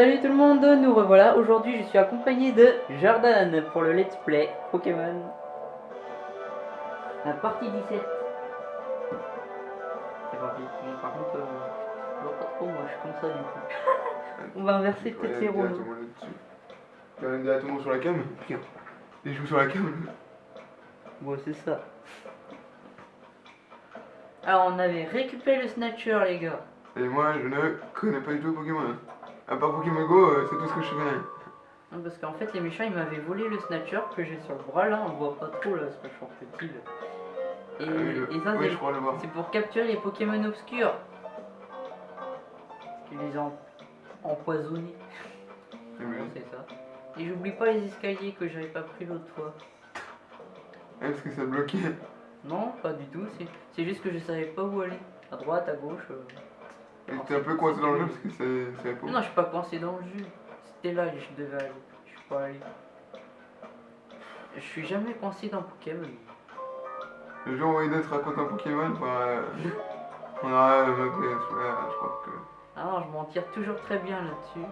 Salut tout le monde, nous revoilà. Aujourd'hui, je suis accompagné de Jordan pour le let's play Pokémon. La partie 17. C'est parti. Bon, par contre, euh, je vois pas trop, moi je suis comme ça du coup. On va inverser peut-être les rôles. Tu vas directement sur la cam Et je joue sur la cam. Bon, c'est ça. Alors, on avait récupéré le Snatcher, les gars. Et moi, je ne connais pas du tout Pokémon. À part Pokémon Go, euh, c'est tout ce que je connais. Non, Parce qu'en fait, les méchants ils m'avaient volé le Snatcher que j'ai sur le bras là, on voit pas trop là, c'est vachement petit là. Et, Ah et ça, oui, c'est- pour capturer les Pokémon obscurs. Qui les ont empoisonnés. Oui. c'est ça. Et j'oublie pas les escaliers que j'avais pas pris l'autre fois. Ah, parce que ça bloquait. Non, pas du tout, c'est- c'est juste que je savais pas où aller. À droite, à gauche. euh. Et t'es un peu coincé dans le jeu parce que c'est. Non, je suis pas coincé dans le jus. C'était là que je devais aller. Je suis pas allé. Je suis jamais coincé dans Pokémon. Le jour où te raconte un Pokémon, bah, euh, on aura mappé celui-là, je crois que. Ah non, je m'en tire toujours très bien là-dessus.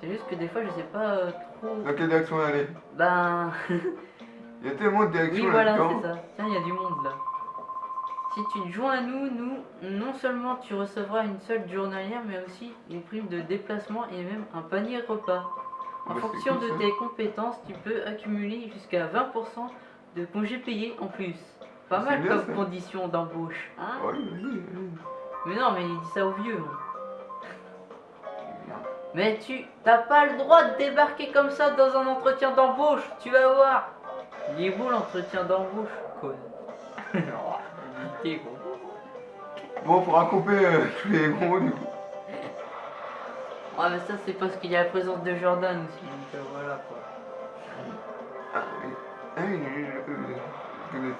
C'est juste que des fois, je sais pas euh, trop. Dans quelle direction aller? Ben. Il y a tellement de oui, directions voilà, là-dedans. c'est ça. Tiens, il y a du monde là. Si tu te joins à nous, nous, non seulement tu recevras une solde journalière, mais aussi une prime de déplacement et même un panier repas. En Bah, fonction cool, de tes compétences, tu peux accumuler jusqu'à 20% de congés payés en plus. Pas mal bien, comme ça. condition d'embauche, hein Ouais, vas-y, vas-y. Mais non, mais il dit ça aux vieux. hein. Mais tu t'as pas le droit de débarquer comme ça dans un entretien d'embauche, tu vas voir. Il est beau l'entretien d'embauche, con. Gros. Bon, faudra couper euh, tous les gros du coup. Ouais, mais ça c'est parce qu'il y a la présence de Jordan aussi, donc euh, voilà quoi. Ah oui. Ah oui, je connais.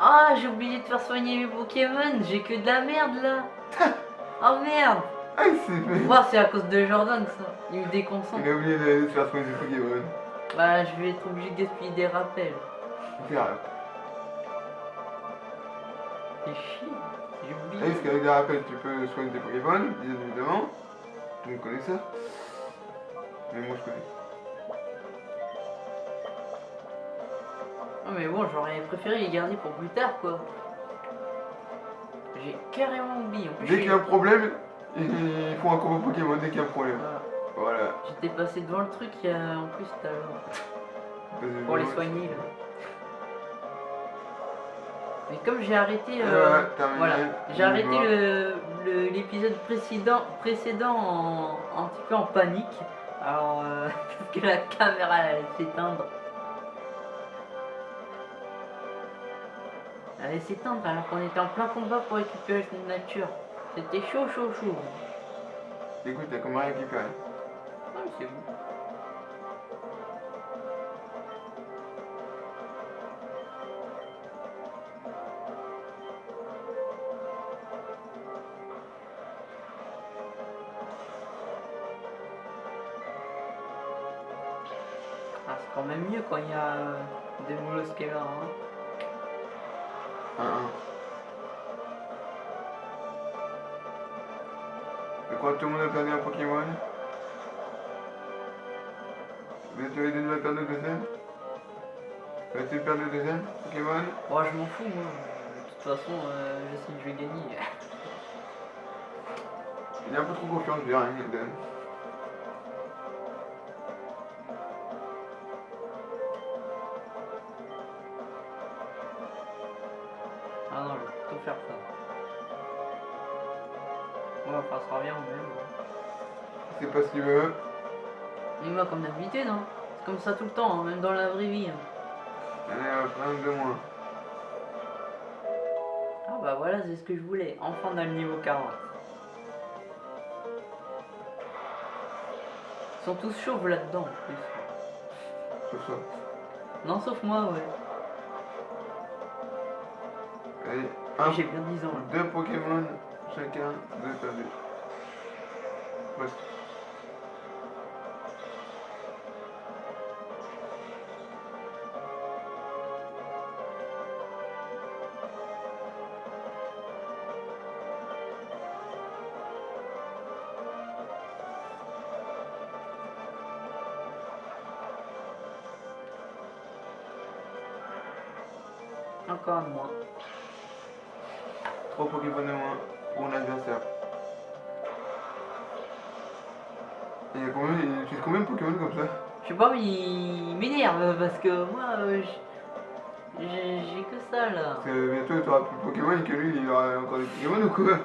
Ah, j'ai oublié de faire soigner mes Pokémon, j'ai que de la merde là. Oh merde. Ah, il s'est fait. Moi c'est à cause de Jordan ça, il me déconcentre. Il a oublié de, faire soigner des Pokémon. Bah, je vais être obligé de gaspiller des rappels. C'est chier, j'ai Ah, oublié. parce qu'avec des rappels, tu peux soigner tes Pokémon, bien évidemment. Tu me connais ça Mais moi, je connais. Non mais bon, j'aurais préféré les garder pour plus tard quoi. J'ai carrément oublié. En plus, Dès qu'il y a un problème, ils font un combo Pokémon dès qu'il y a un problème. Voilà. Voilà. J'étais passé devant le truc il y a en plus tout à l'heure. Pour les soigner là. Mais comme j'ai arrêté Euh, euh, voilà, j'ai arrêté va. le- le- l'épisode précédent, précédent en, un petit peu en panique. Alors euh, parce que la caméra elle allait s'éteindre. Elle allait s'éteindre alors qu'on était en plein combat pour récupérer une nature. C'était chaud chaud chaud. Écoute, t'as comment récupéré Ah c'est. Ah, quand même mieux quand il y a euh, des molosquets là. Hein. Que tout le monde a perdu un Pokémon? Bientôt Eden va perdre le deuxième. Vas-tu perdre le deuxième Pokémon Moi je m'en fous moi. De toute façon euh, je sais que je vais gagner. Il a un peu trop confiance, je dirais, Eden. Ah non, je vais plutôt faire ça. Ouais, enfin, ça revient au même. hein. C'est pas ce qu'il veut. Moi, comme d'habitude, hein. C'est comme ça tout le temps, hein, même dans la vraie vie. hein. Allez, un de moins. Ah bah voilà, c'est ce que je voulais. Enfin, on a le niveau 40. Ils sont tous chauves là-dedans, en plus. Non, sauf moi, ouais. J'ai bien 10 ans, là. deux Pokémon chacun, deux perdus. Presque. Il m'énerve parce que moi, euh, j'ai que ça là. Parce que bientôt tu auras plus de Pokémon et que lui il aura encore des Pokémon ou quoi?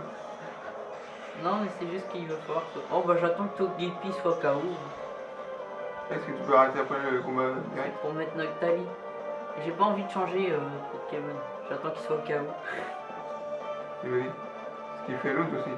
Non, mais c'est juste qu'il va falloir que. Oh bah j'attends que Togepi soit KO Est-ce que tu peux arrêter après le combat direct pour mettre Noctali. J'ai pas envie de changer euh, Pokémon. J'attends qu'il soit KO. Et vas-y. Ce qui fait l'autre aussi.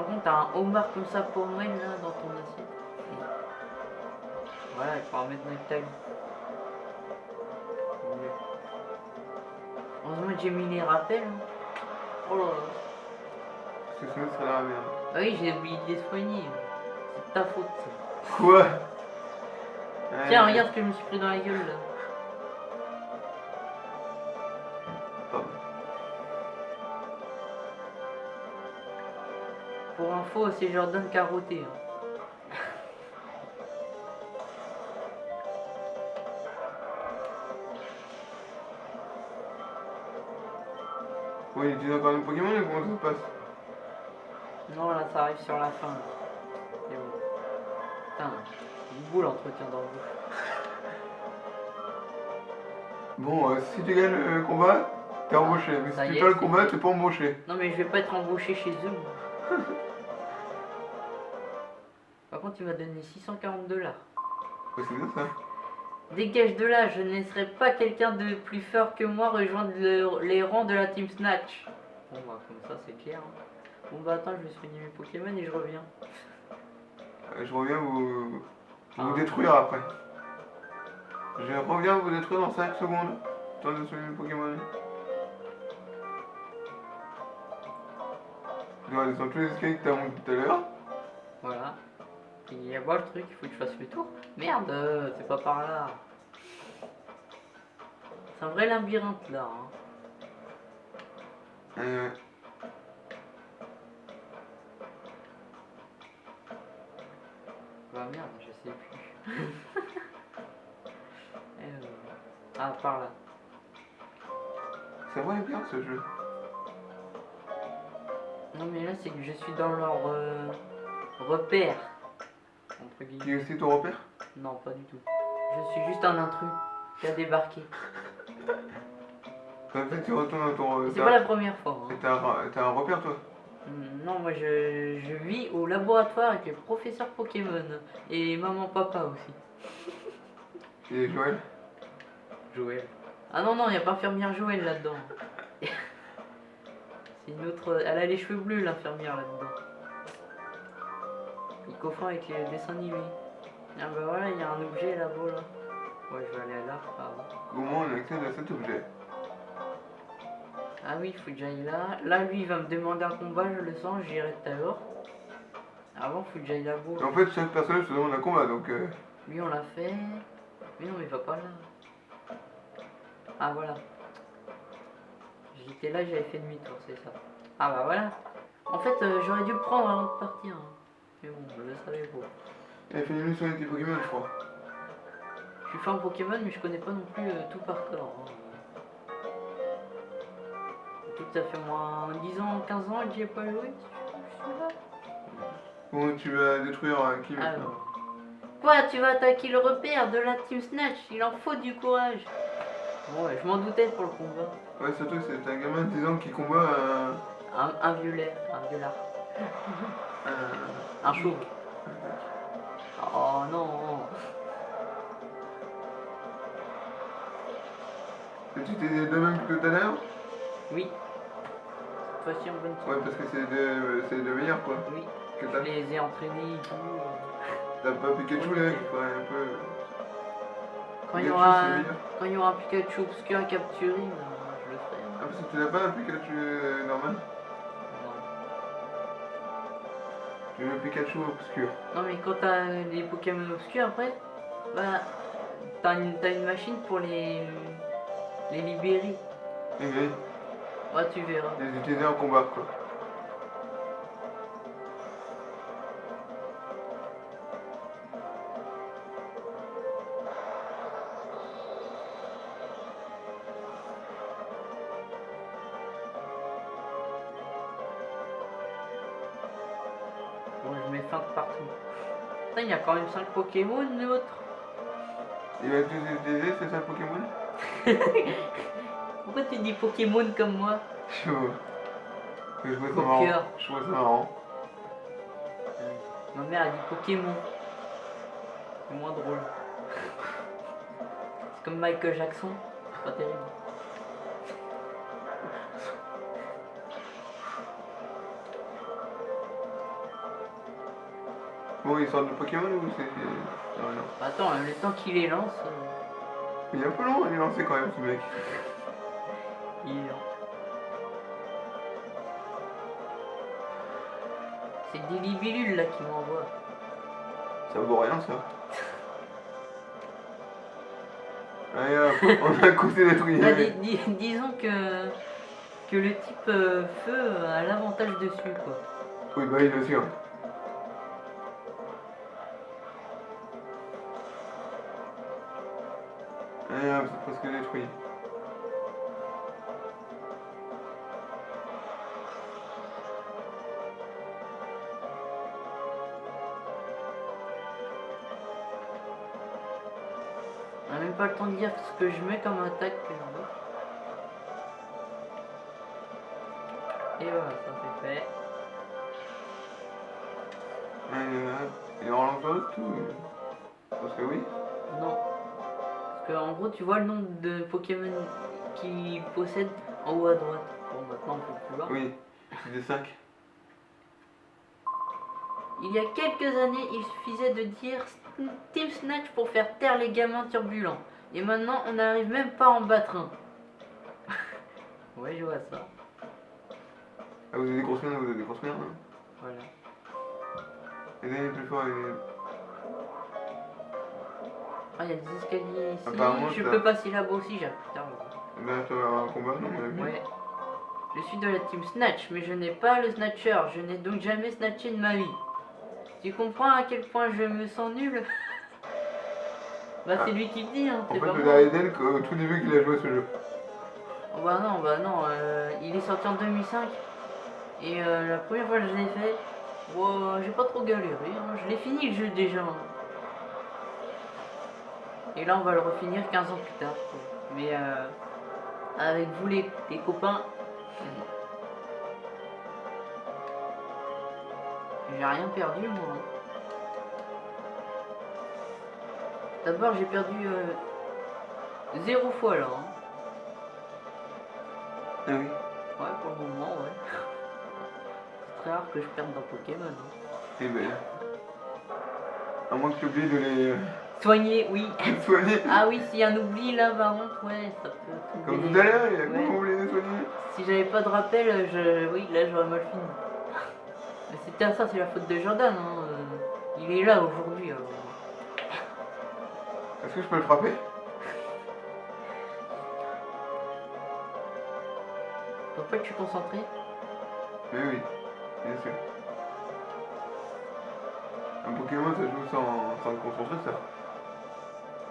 Rends compte, t'as un homard comme ça pour Noël là dans ton assiette. Voilà, il faudra mettre Noctali. Mieux. Heureusement que j'ai mis les rappels. hein. Oh là là. Parce que sinon dans la merde. Ah oui, j'ai oublié de les soigner. C'est ta faute ça. Quoi? Tiens, Ouais. regarde ce que je me suis pris dans la gueule là. C'est Jordan carotté. Hein. Ouais, il utilise encore un Pokémon ou comment ça se passe? Non, là, ça arrive sur la fin. C'est bon. Putain, une boule entretien dans le. Bon, euh, si tu gagnes le combat, t'es embauché. Mais si tu perds le combat, t'es pas embauché. Non, mais je vais pas être embauché chez eux. moi. Par contre, il m'a donné 640 dollars. Ouais, c'est bien ça. Dégage de là, je ne laisserai pas quelqu'un de plus fort que moi rejoindre le- les rangs de la Team Snatch. Bon, bah, comme ça, c'est clair. hein. Bon, bah, attends, je vais soigner mes Pokémon et je reviens. Euh, Je reviens vous, vous Ah. détruire après. Je reviens vous détruire dans 5 secondes. Temps de soigner le Pokémon. Je dois descendre tous les escaliers que t'as monté tout à l'heure. Voilà. Et à voir le truc, il faut que je fasse le tour. Merde, euh, c'est pas par là. C'est un vrai labyrinthe là. hein. Euh, Bah merde, je sais plus. Euh, Ah, par là. c'est vrai bien ce jeu. Non mais là c'est que je suis dans leur euh, repère. Entre Qui guillemets. est aussi ton repère? Non, pas du tout. Je suis juste un intrus qui a débarqué. En fait, tu retournes dans ton. C'est pas la première fois. hein. T'as un, repère toi? Mm, Non, moi je, je vis au laboratoire avec les professeurs Pokémon et maman papa aussi. Et Joël? Joël. Ah non, non, il n'y a pas infirmière Joël là-dedans. C'est une autre. Elle a les cheveux bleus, l'infirmière là-dedans. Il confond avec les dessins animés. Ah bah voilà, il y a un objet là-bas là. Ouais, je vais aller là. Ah, bon. Comment on accède à cet objet? Ah oui, il faut que j'aille là. Là, lui, il va me demander un combat, je le sens, j'irai tout à l'heure. Avant, il faut que j'aille là-bas. En fait, chaque personnage se demande un combat donc. euh, Lui, on l'a fait. Mais non, il va pas là. Ah, voilà. J'étais là, j'avais fait demi-tour, c'est ça. Ah, bah voilà. En fait, euh, j'aurais dû le prendre avant de partir. hein. Mais bon, je le savais pas. A fait une mission avec tes Pokémon, je crois. Je suis fan Pokémon, mais je connais pas non plus euh, tout par cœur. hein. Que ça fait moins 10 ans, 15 ans que j'y ai pas joué. Bon, tu vas détruire euh, qui maintenant Alors. Quoi, tu vas attaquer le repère de la Team Snatch? Il en faut du courage. Bon, ouais, je m'en doutais pour le combat. Ouais, surtout que c'est un gamin de 10 ans qui combat un. Un, un violet, un violard. un- Un chou. Oh non. Et tu t'es de même que tout à l'heure? Oui. Cette fois-ci, en bonne Ouais, parce que c'est de, c'est de meilleur quoi. Oui. Que Je les ai entraînés et tout. t'as pas Pikachu là qui un peu. Quand il y Pikachu, aura, quand il y aura un Pikachu obscur à capturer, ben, je le ferai. Ah, parce que tu n'as pas un Pikachu euh, normal? Tu veux un Pikachu obscur. Non mais quand t'as les Pokémon obscurs après, bah t'as une, une machine pour les les libérer. Eh oui. Ouais, tu verras. les utiliser en combat quoi. Quand même 5 Pokémon, l'autre. Il va tous les utiliser, c'est ça le Pokémon Pourquoi tu dis Pokémon comme moi Je vois. Je trouve ça marrant. Je trouve ça marrant. Ma mère a dit Pokémon. C'est moins drôle. C'est comme Michael Jackson. C'est pas terrible. Bon, ils sortent de Pokémon ou c'est. Attends, le temps qu'il les lance, euh, Il est un peu long à les lancer quand même ce mec. il est lent. C'est des libellules là qui m'envoient. Ça vaut rien ça. Allez hop, on a côté détruit. Bah, dis- dis- disons que, que le type euh, feu a l'avantage dessus quoi. Oui, bah il le sûr. Hop, c'est presque détruit. On a même pas le temps de dire ce que je mets comme attaque. euh, Et voilà, ça c'est fait. Il en lance d'autres ou... Parce que oui. Non. Que en gros, tu vois le nombre de Pokémon qu'il possède en haut à droite. Bon, maintenant on peut plus voir. Oui, c'est des 5. Il y a quelques années, il suffisait de dire Team Snatch pour faire taire les gamins turbulents. Et maintenant, on n'arrive même pas à en battre un. ouais, je vois ça. Ah, vous avez des grosses merdes, vous avez des grosses merdes. Hein? Voilà. Les est plus fort, les... Ah, il y a des escaliers ici. Apparemment, je ça- peux passer là-bas aussi, j'ai putain. Bah, ça va avoir un combat, non. Ouais. Je suis de la team Snatch, mais je n'ai pas le Snatcher. Je n'ai donc jamais snatché de ma vie. Tu comprends à quel point je me sens nul? Bah c'est lui qui le dit, hein, En c'est fait, pas le moi. Daredevil, au tout début qu'il a joué à ce jeu. Oh, bah non, bah non, euh, il est sorti en 2005. Et euh, la première fois que je l'ai fait, wow, j'ai pas trop galéré, hein, je l'ai fini le jeu déjà. hein. Et là on va le refinir 15 ans plus tard. quoi. Mais euh, avec vous les, les copains, j'ai rien perdu moi. D'abord j'ai perdu euh, zéro fois là. hein. Ah oui. Ouais, pour le moment, ouais. C'est très rare que je perde dans Pokémon. hein. Eh ben... À moins que tu oublies de les Soigner, oui. soigner. Ah oui, s'il y a un oubli là, par contre, ouais, ça peut. Comme tout à l'heure, il a Ouais. comment oublié de soigner? Si j'avais pas de rappel, je... oui, là j'aurais mal fini. Mais c'était ça, c'est la faute de Jordan. Hein. euh, Il est là aujourd'hui. alors. Est-ce que je peux le frapper? Pas que je suis concentré. Mais oui, bien sûr. Un Pokémon, ça joue sans, sans concentrer, ça.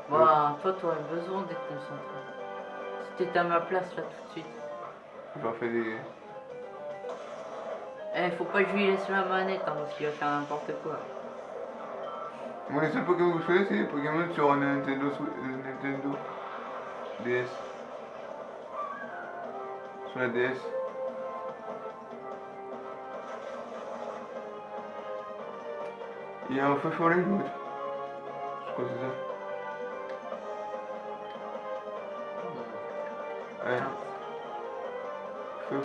Bah, toi, t'aurais besoin d'être concentré. Si t'étais à ma place là tout de suite. J'en fais des... Eh, faut pas que je lui laisse la manette, hein, parce qu'il va faire n'importe quoi. Moi, les seuls Pokémon que je fais, c'est les Pokémon sur Nintendo, euh, Nintendo DS. Sur la DS. Il y a un feu follet, l'autre. Je crois que c'est ça.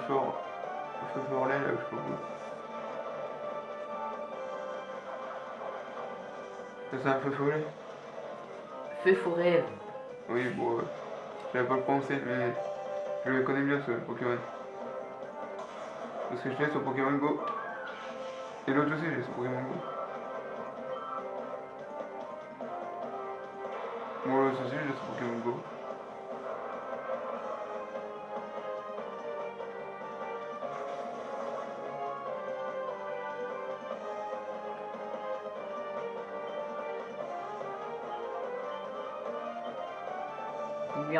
Fort. Feu follet, là, je. Ça, c'est un feu follet Feu fou rêve. Oui, bon, euh, j'avais pas le pensé, mais je le connais bien ce Pokémon. Parce que je l'ai sur Pokémon Go. Et l'autre aussi, j'ai sur Pokémon Go. Moi, l'autre aussi, j'ai sur Pokémon Go.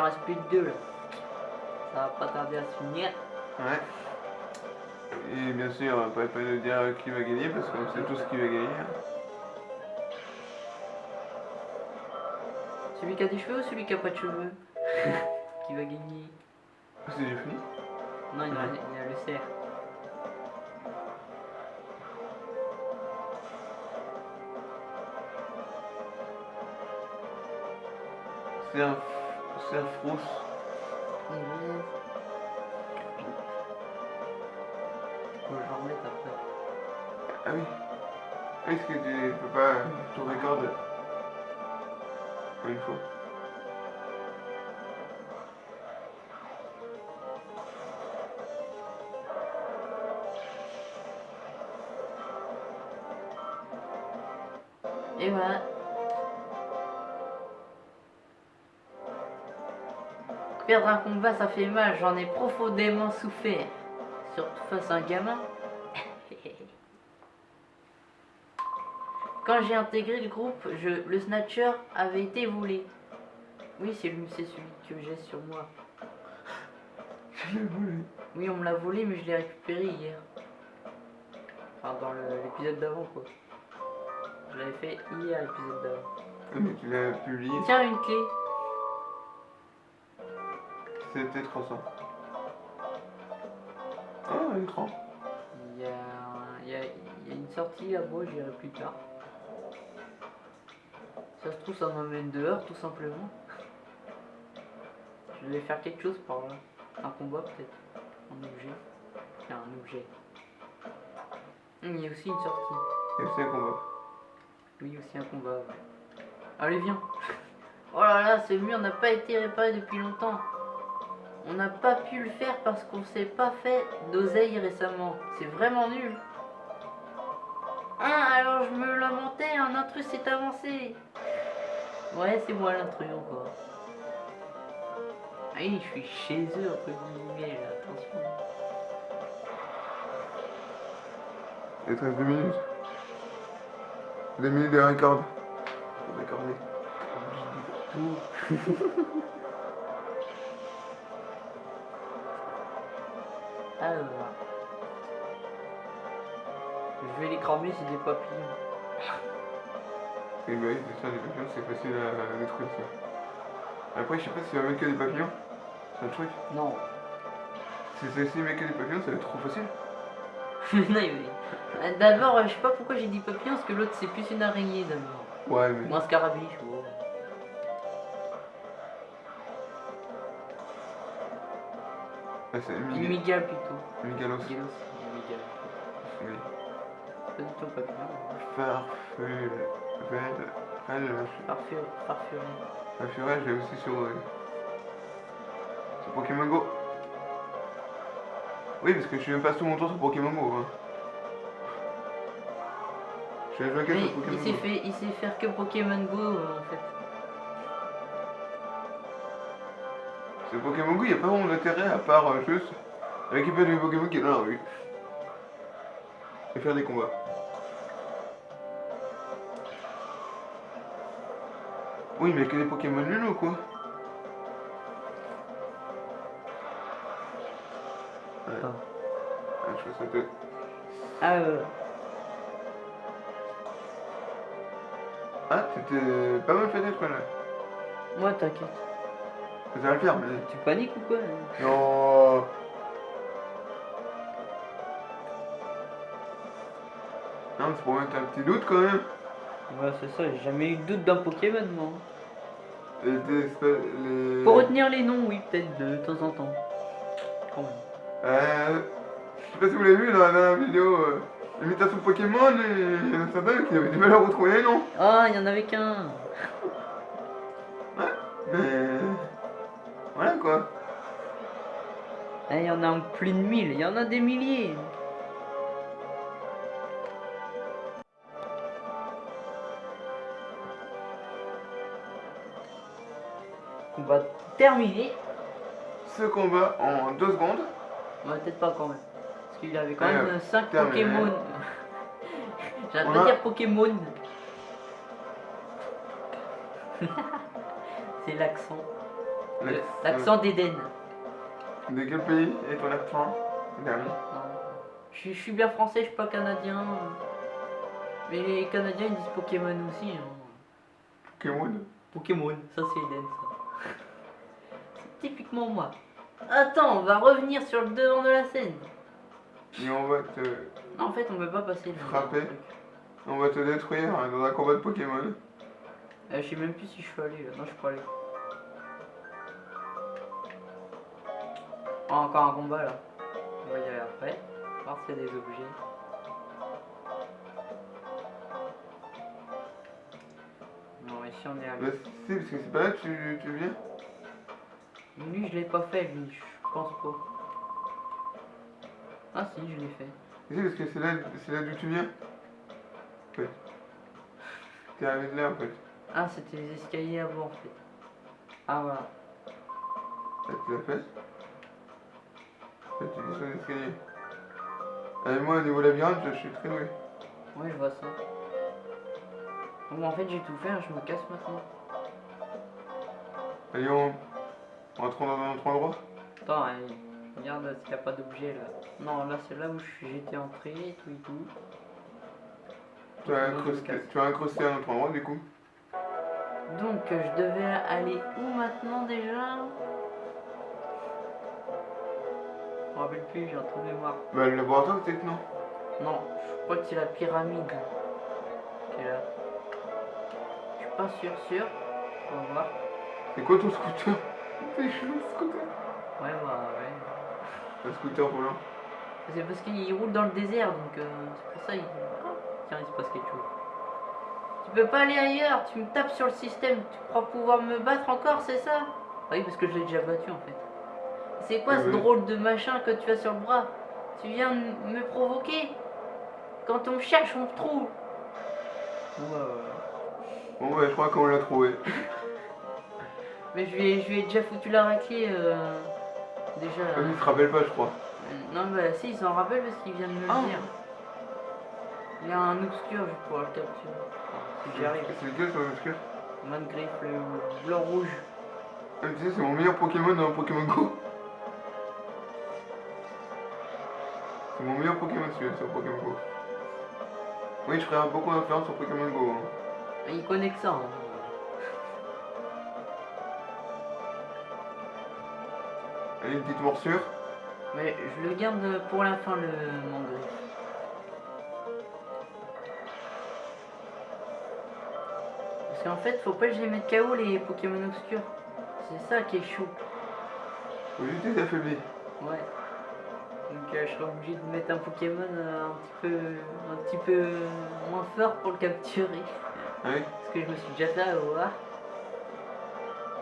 Reste plus que deux là. Ça va pas tarder à se finir. Ouais. Et bien sûr, on va pas de dire qui va gagner parce qu'on sait tous qui va gagner. hein. Celui qui a des cheveux ou celui qui a pas de cheveux? Qui va gagner? C'est déjà fini? Non, il y a, il y a le cerf. C'est un, c'est un frousse. Yes. Faut que j'en remette après. Ah oui. Est-ce que tu peux pas tout recorder une fois Et voilà. Perdre un combat, ça fait mal, j'en ai profondément souffert. Surtout face à un gamin. Quand j'ai intégré le groupe, je, le snatcher avait été volé. Oui, c'est lui, c'est celui que j'ai sur moi. Je l'ai volé. Oui, on me l'a volé, mais je l'ai récupéré hier. Enfin, dans l'épisode d'avant, quoi. Je l'avais fait hier, l'épisode d'avant. Mais tu l'as publié, Tiens, une clé. C'était 300. Ah, un écran. Il y a, il y a- il y a une sortie là-bas, j'irai plus tard. Ça se trouve, ça m'amène dehors, tout simplement. Je vais faire quelque chose par là. Un combat, peut-être. Un objet. Tiens, un objet. Hum, Il y a aussi une sortie. Et c'est un combat. Oui, aussi un combat. ouais. Allez, viens. Oh là là, ce mur n'a pas été réparé depuis longtemps. On n'a pas pu le faire parce qu'on s'est pas fait d'oseille récemment. C'est vraiment nul. Ah, alors je me lamentais, un intrus s'est avancé. Ouais, c'est moi l'intrus encore. Ah oui, je suis chez eux, entre guillemets, là, attention. Il te reste 2 minutes. 2 minutes de record. Je vais les cramer, c'est des papillons. Et bah oui, c'est ça, les papillons, c'est facile à détruire ça. Après, je sais pas si ça va mettre que des papillons. C'est un truc. Non. Si c'est si met que des papillons, ça va être trop facile. non, mais- Euh, D'abord, euh, je sais pas pourquoi j'ai dit papillon, parce que l'autre c'est plus une araignée d'abord. Ouais, mais. Ou un scarabiche, ouais. C'est Miguel. plutôt. Migalos. Migalos, une migale. Oui. Pas du tout. Farfel. Farfuré. Farfuré, je l'ai aussi sur. euh, Sur Pokémon Go. Oui, parce que je passe tout mon temps sur Pokémon Go. Hein. Je vais jouer que Mais sur il Pokémon sait, Go. fait, il sait faire que Pokémon Go euh, en fait. Sur Pokémon Go, il n'y a pas vraiment d'intérêt à part euh, juste récupérer des Pokémon qui est dans la rue. Et faire des combats. Oui, mais que des Pokémon nuls ou quoi? Ouais. Pas. Ah, je c'était... Ah euh, Ah, pas mal fait d'être là. moi t'inquiète. Le faire, mais... Tu paniques ou quoi hein Non Non, c'est pour mettre un petit doute quand même. Ouais c'est ça, j'ai jamais eu de doute d'un Pokémon moi. Les, les... Pour retenir les noms, oui peut-être de temps en temps. Quand même. Euh, je sais pas si vous l'avez vu dans la dernière vidéo, euh, l'imitation Pokémon, et il y en a certains qui avaient du mal à retrouver les noms. Ah, il y en avait qu'un. Il y en a plus de 1000, il y en a des milliers. Combat terminé. Ce combat en deux secondes. Ouais, peut-être pas quand même. Parce qu'il avait quand même 5 terminé. Pokémon. J'arrête On pas de dire Pokémon. C'est l'accent. L'accent- L'accent d'Eden. De quel pays est ton accent Dernier? Non. Je, suis- je suis bien français, je suis pas canadien. Mais les Canadiens ils disent Pokémon aussi. hein. Pokémon? Pokémon, ça c'est Eden ça. C'est typiquement moi. Attends, on va revenir sur le devant de la scène. Et on va te, Non, en fait, on peut pas passer. Frapper. on va te détruire hein, dans un combat de Pokémon. Euh, je sais même plus si je suis allé là. Non, je suis pas allé. Encore un combat là. On va y aller après. Voir s'il y a des objets. Non, ici on est allé. Bah si, parce que c'est pas là que tu, tu viens. Lui, je l'ai pas fait, lui, je pense pas. Ah si, je l'ai fait. Si, parce que c'est là, c'est là d'où tu viens. En fait. T'es arrivé de là en fait. Ah, c'était les escaliers avant en fait. Ah voilà. Là, tu l'as fait. L'escalier. Et moi, au niveau labyrinthe, je suis très doué. Ouais, je vois ça. Bon, en fait, j'ai tout fait, hein, je me casse maintenant. Allez, on rentrons dans un autre endroit. Attends, allez, regarde s'il n'y a pas d'objet là. Non, là, c'est là où j'étais entré et tout et tout. Tu as, incrusté, tu as incrusté un autre endroit du coup? Donc, je devais aller où maintenant déjà? Me rappelle plus, j'ai un trou de mémoire. Bah, le laboratoire, peut-être non? Non, je crois que c'est la pyramide qui est là. Je suis pas sûr, sûr. On va voir. C'est quoi ton scooter? C'est chelou ce scooter. Ouais, bah ouais. Un scooter volant. C'est parce qu'il roule dans le désert, donc euh, c'est pour ça il... Ah, tiens, il se passe quelque chose. Tu peux pas aller ailleurs, tu me tapes sur le système, tu crois pouvoir me battre encore, c'est ça? Ah Oui, parce que je l'ai déjà battu en fait. C'est quoi Ah ce oui. drôle de machin que tu as sur le bras? Tu viens de me provoquer? Quand on cherche, on trouve Ouais, ouais. Bon, bah, je crois qu'on l'a trouvé. Mais je lui ai, je lui ai déjà foutu la raclée euh, déjà. Ah, il se rappelle pas, je crois. Non, bah si, il s'en rappelle parce qu'il vient de me le Ah. dire. Il y a un obscur, je vais pouvoir le capturer. Si j'y arrive. C'est lequel sur le scooter Mangriffe, le blanc rouge. Ah, tu sais, c'est mon meilleur Pokémon dans Pokémon Go. C'est mon meilleur Pokémon sur Pokémon Go. Oui, je ferai beaucoup d'influence sur Pokémon Go. hein. Mais Il connaît que ça. hein. Allez, une petite morsure. Mais je le garde pour la fin, le mangriffe. Parce qu'en fait, faut pas que je les mette KO les Pokémon obscurs. C'est ça qui est chaud. Faut juste les affaiblir. Ouais. Donc euh, je serais obligé de mettre un Pokémon euh, un petit peu un petit peu moins fort pour le capturer. Ah oui Parce que je me suis déjà fait avoir.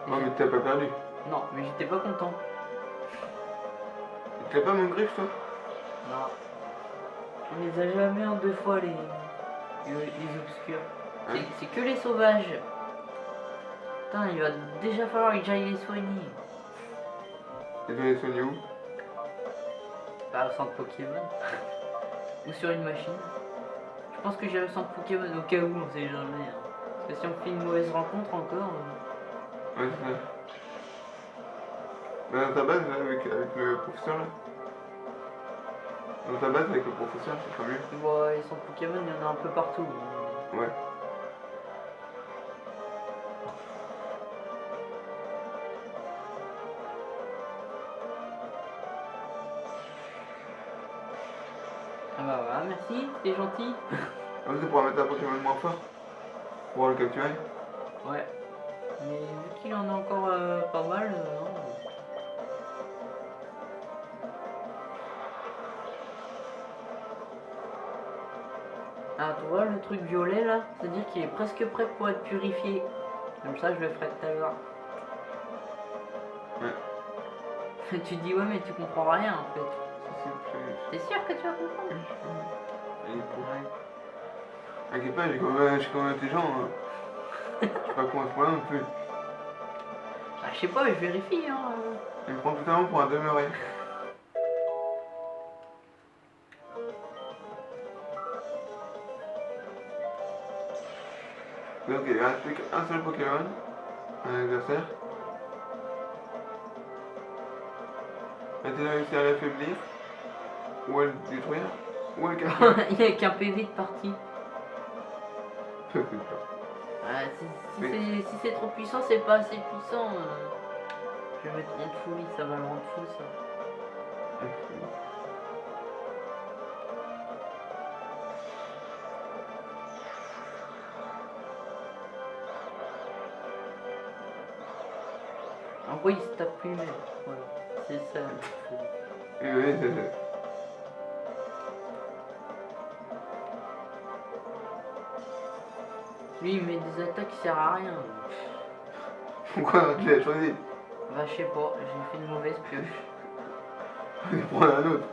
Non, mais t'as pas perdu. Non, mais j'étais pas content. Tu l'as pas mon griffe, toi? Non. On les a jamais en deux fois les, les, les obscurs. C'est- Hein C'est que les sauvages. Putain, il va déjà falloir que j'aille les soigner. Et les soigner où? Bah, au centre Pokémon. Ou sur une machine. Je pense que j'irai au centre Pokémon au cas où, on sait jamais. hein. Parce que si on fait une mauvaise rencontre encore. euh, Ouais, c'est. Bah, dans ta base, là, avec, avec le professeur, là. Dans ta base, avec le professeur, c'est pas mieux. Bon, les centres Pokémon, il y en a un peu partout. Ouais. Ah bah voilà, merci, c'est gentil. Ah, c'est pour mettre un Pokémon moins fort. Pour le capturer. Ouais. Mais vu qu'il en a encore euh, pas mal, euh, non. Ah, tu vois le truc violet là C'est-à-dire qu'il est presque prêt pour être purifié. Comme ça, je le ferai tout à l'heure. Ouais. tu dis, ouais, mais tu comprends rien en fait. T'es sûr que tu vas comprendre je- Ouais. T'inquiète pas, j'ai quand même, je suis quand même intelligent. Hein. Je suis pas con à ce point-là non plus. Bah, je sais pas, mais je vérifie. Hein. euh. Il me prend totalement pour un demeuré. Donc il reste plus qu'un seul Pokémon, un adversaire. A-t-elle réussi à l'affaiblir Ou à le détruire le casser Il y a qu'un PV de peur. Ah, si c'est si trop puissant, c'est pas assez puissant. euh. Je vais mettre en folie, ça va le rendre fou ça. Servent à rien. Pourquoi tu l'as choisi Bah, je sais pas, j'ai fait une mauvaise pioche. On va prendre un autre.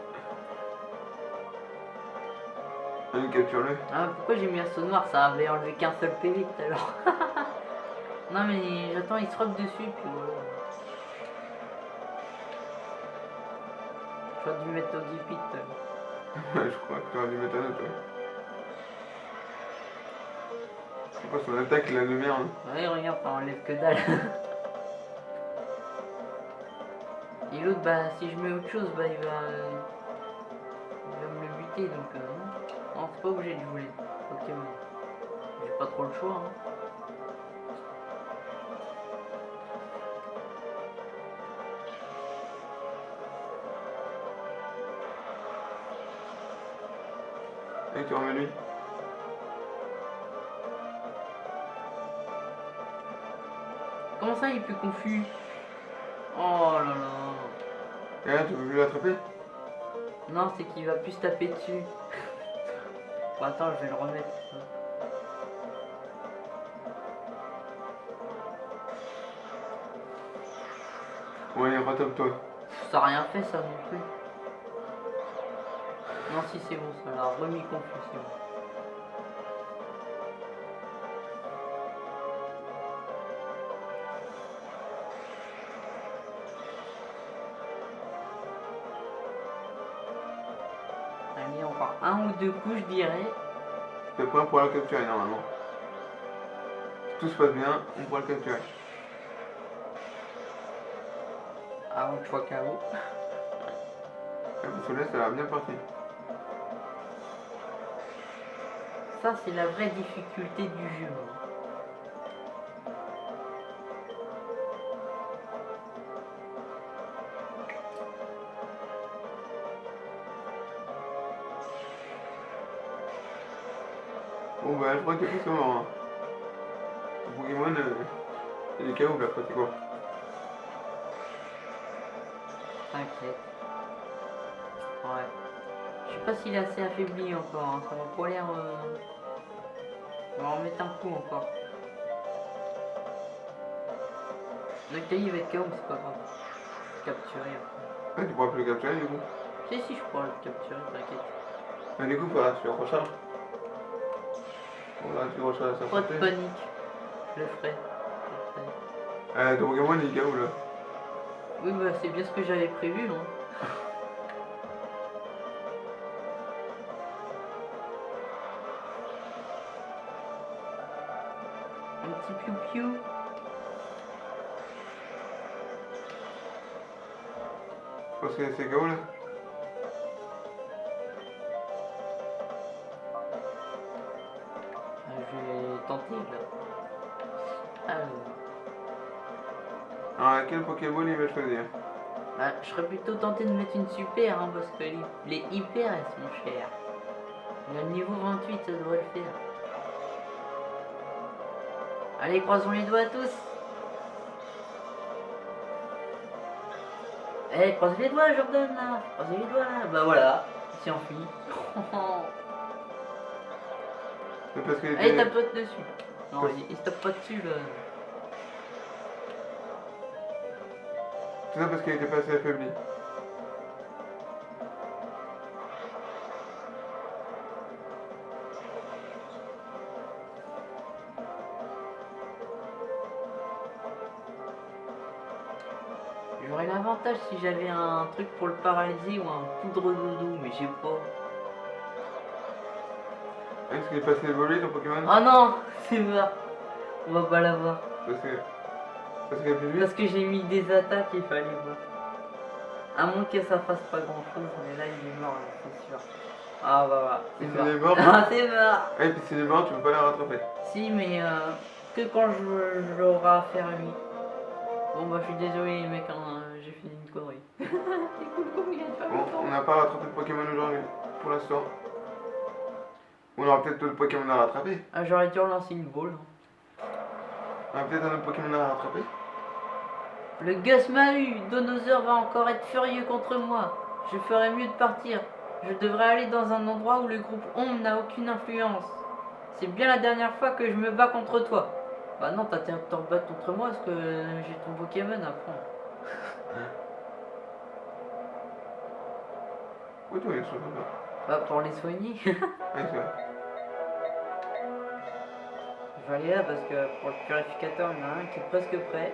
Allez, capture-le. Ah, pourquoi j'ai mis un saut noir? Ça avait enlevé qu'un seul PV tout à l'heure. non, mais j'attends, il se robe dessus, puis voilà. J'aurais dû mettre au Gipit. Ouais, je crois que tu aurais dû mettre un autre. ouais. C'est quoi son attaque, la de merde Ouais, regarde, ça enlève que dalle. Et l'autre, bah, si je mets autre chose, bah, il va. il va me le buter, donc euh, non. Non, c'est pas obligé de jouer. Ok, mais j'ai pas trop le choix. Hein. Et tu remets lui? Ça, il est plus confus Oh là là. Et là, tu veux plus l'attraper Non, c'est qu'il va plus se taper dessus. bon, attends, je vais le remettre. Ouais, retape-toi. Ça a rien fait, ça non plus. Non, si c'est bon, ça l'a remis confus, c'est bon. Deux coups, je dirais. T'es prêt pour la capturer normalement. Si tout se passe bien, on pourra le capturer. Sois KO. Et parce que là, ça a bien parti. Ça, c'est la vraie difficulté du jeu. Je crois que c'est. Hein. Le Pokémon, euh, il est KO là, pratiquement. T'inquiète. Ouais. Je sais pas s'il est assez affaibli encore, hein. ça m'a pas l'air... euh, On va en mettre un coup encore. Noctali il va être KO, mais c'est pas grave. Capturer après. Ah, tu pourras plus le capturer du coup. Si, si, je pourrais le capturer, t'inquiète. Mais du coup, que tu le recharges. Que tu recharges sa Pas de panique. Je le ferai. Euh, ton Pokémon, il est KO là? Oui, bah c'est bien ce que j'avais prévu, hein. Un petit piou-piou. Parce que c'est KO là. Quel il va choisir bah, je serais plutôt tenté de mettre une super, hein, parce que les, les hyper elles sont chères. Le niveau 28, ça devrait le faire. Allez, croisons les doigts tous. Eh, croise les doigts, Jordan, là. Croisez les doigts, là. Bah voilà, il s'est enfui. Parce qu'il Allez, tape-toi dessus. Non, il, il se tape pas dessus, là. Tout ça parce qu'il était pas assez affaibli. J'aurais l'avantage si j'avais un truc pour le paralyser ou un poudre doudou, mais j'ai pas. Est-ce qu'il est passé évolué ton Pokémon? Oh non, c'est mort. On va pas l'avoir. Parce que. Parce que j'ai mis des attaques, il fallait voir. À moins que ça fasse pas grand chose, mais là il est mort, là, c'est sûr. Ah bah voilà, c'est Il mort. est mort Ah c'est mort Et puis s'il est mort, tu peux pas la rattraper. Si, mais euh, que quand je, je l'aurai à lui. Bon bah je suis désolé les mecs, hein, j'ai fait une connerie. c'est cool comme il a fait Bon, on n'a pas rattrapé de Pokémon aujourd'hui, pour l'instant. On aura peut-être d'autres Pokémon à rattraper. Ah j'aurais dû relancer une boule. hein. On a peut-être un autre Pokémon à rattraper. Le Gus m'a eu, Donosaur va encore être furieux contre moi. Je ferais mieux de partir. Je devrais aller dans un endroit où le groupe Ombre n'a aucune influence. C'est bien la dernière fois que je me bats contre toi. Bah non, t'as intérêt de te rebattre contre moi parce que j'ai ton Pokémon à prendre. Oui, toi, il le bas. Bah pour les soigner. Ouais, c'est vrai. Je vais aller là parce que pour le purificateur, il y en a un qui est presque prêt.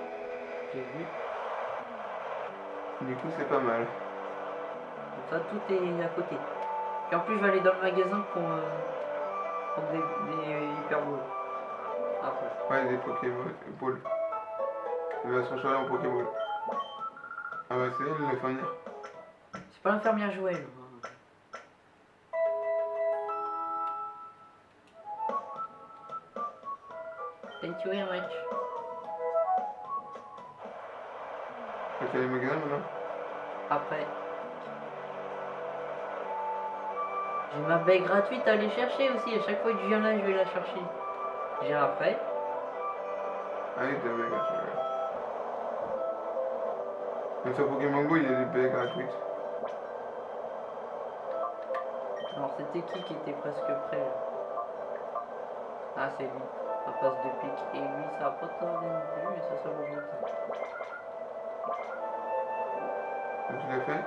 Du coup, c'est pas mal. Donc ça, tout est à côté. Et en plus, je vais aller dans le magasin pour euh, des, des hyperballs. Après. Ouais, des Pokémon. Ball. Il va se transformer en Pokéball. Ah bah, c'est elle, venir. C'est pas l'infirmière Joël. hein. Thank you very much. Ok, les magasins maintenant. Après. J'ai ma baie gratuite à aller chercher aussi. À chaque fois que je viens là, je vais la chercher. J'ai après. Ah oui, t'as bien gratuit. ouais. Mais sur Pokémon Go, il y a des baies gratuites. Alors c'était qui qui était presque prêt là Ah c'est lui. Ça passe de pique. Et lui ça a pas tardé mais ça ça vaut tu l'as fait.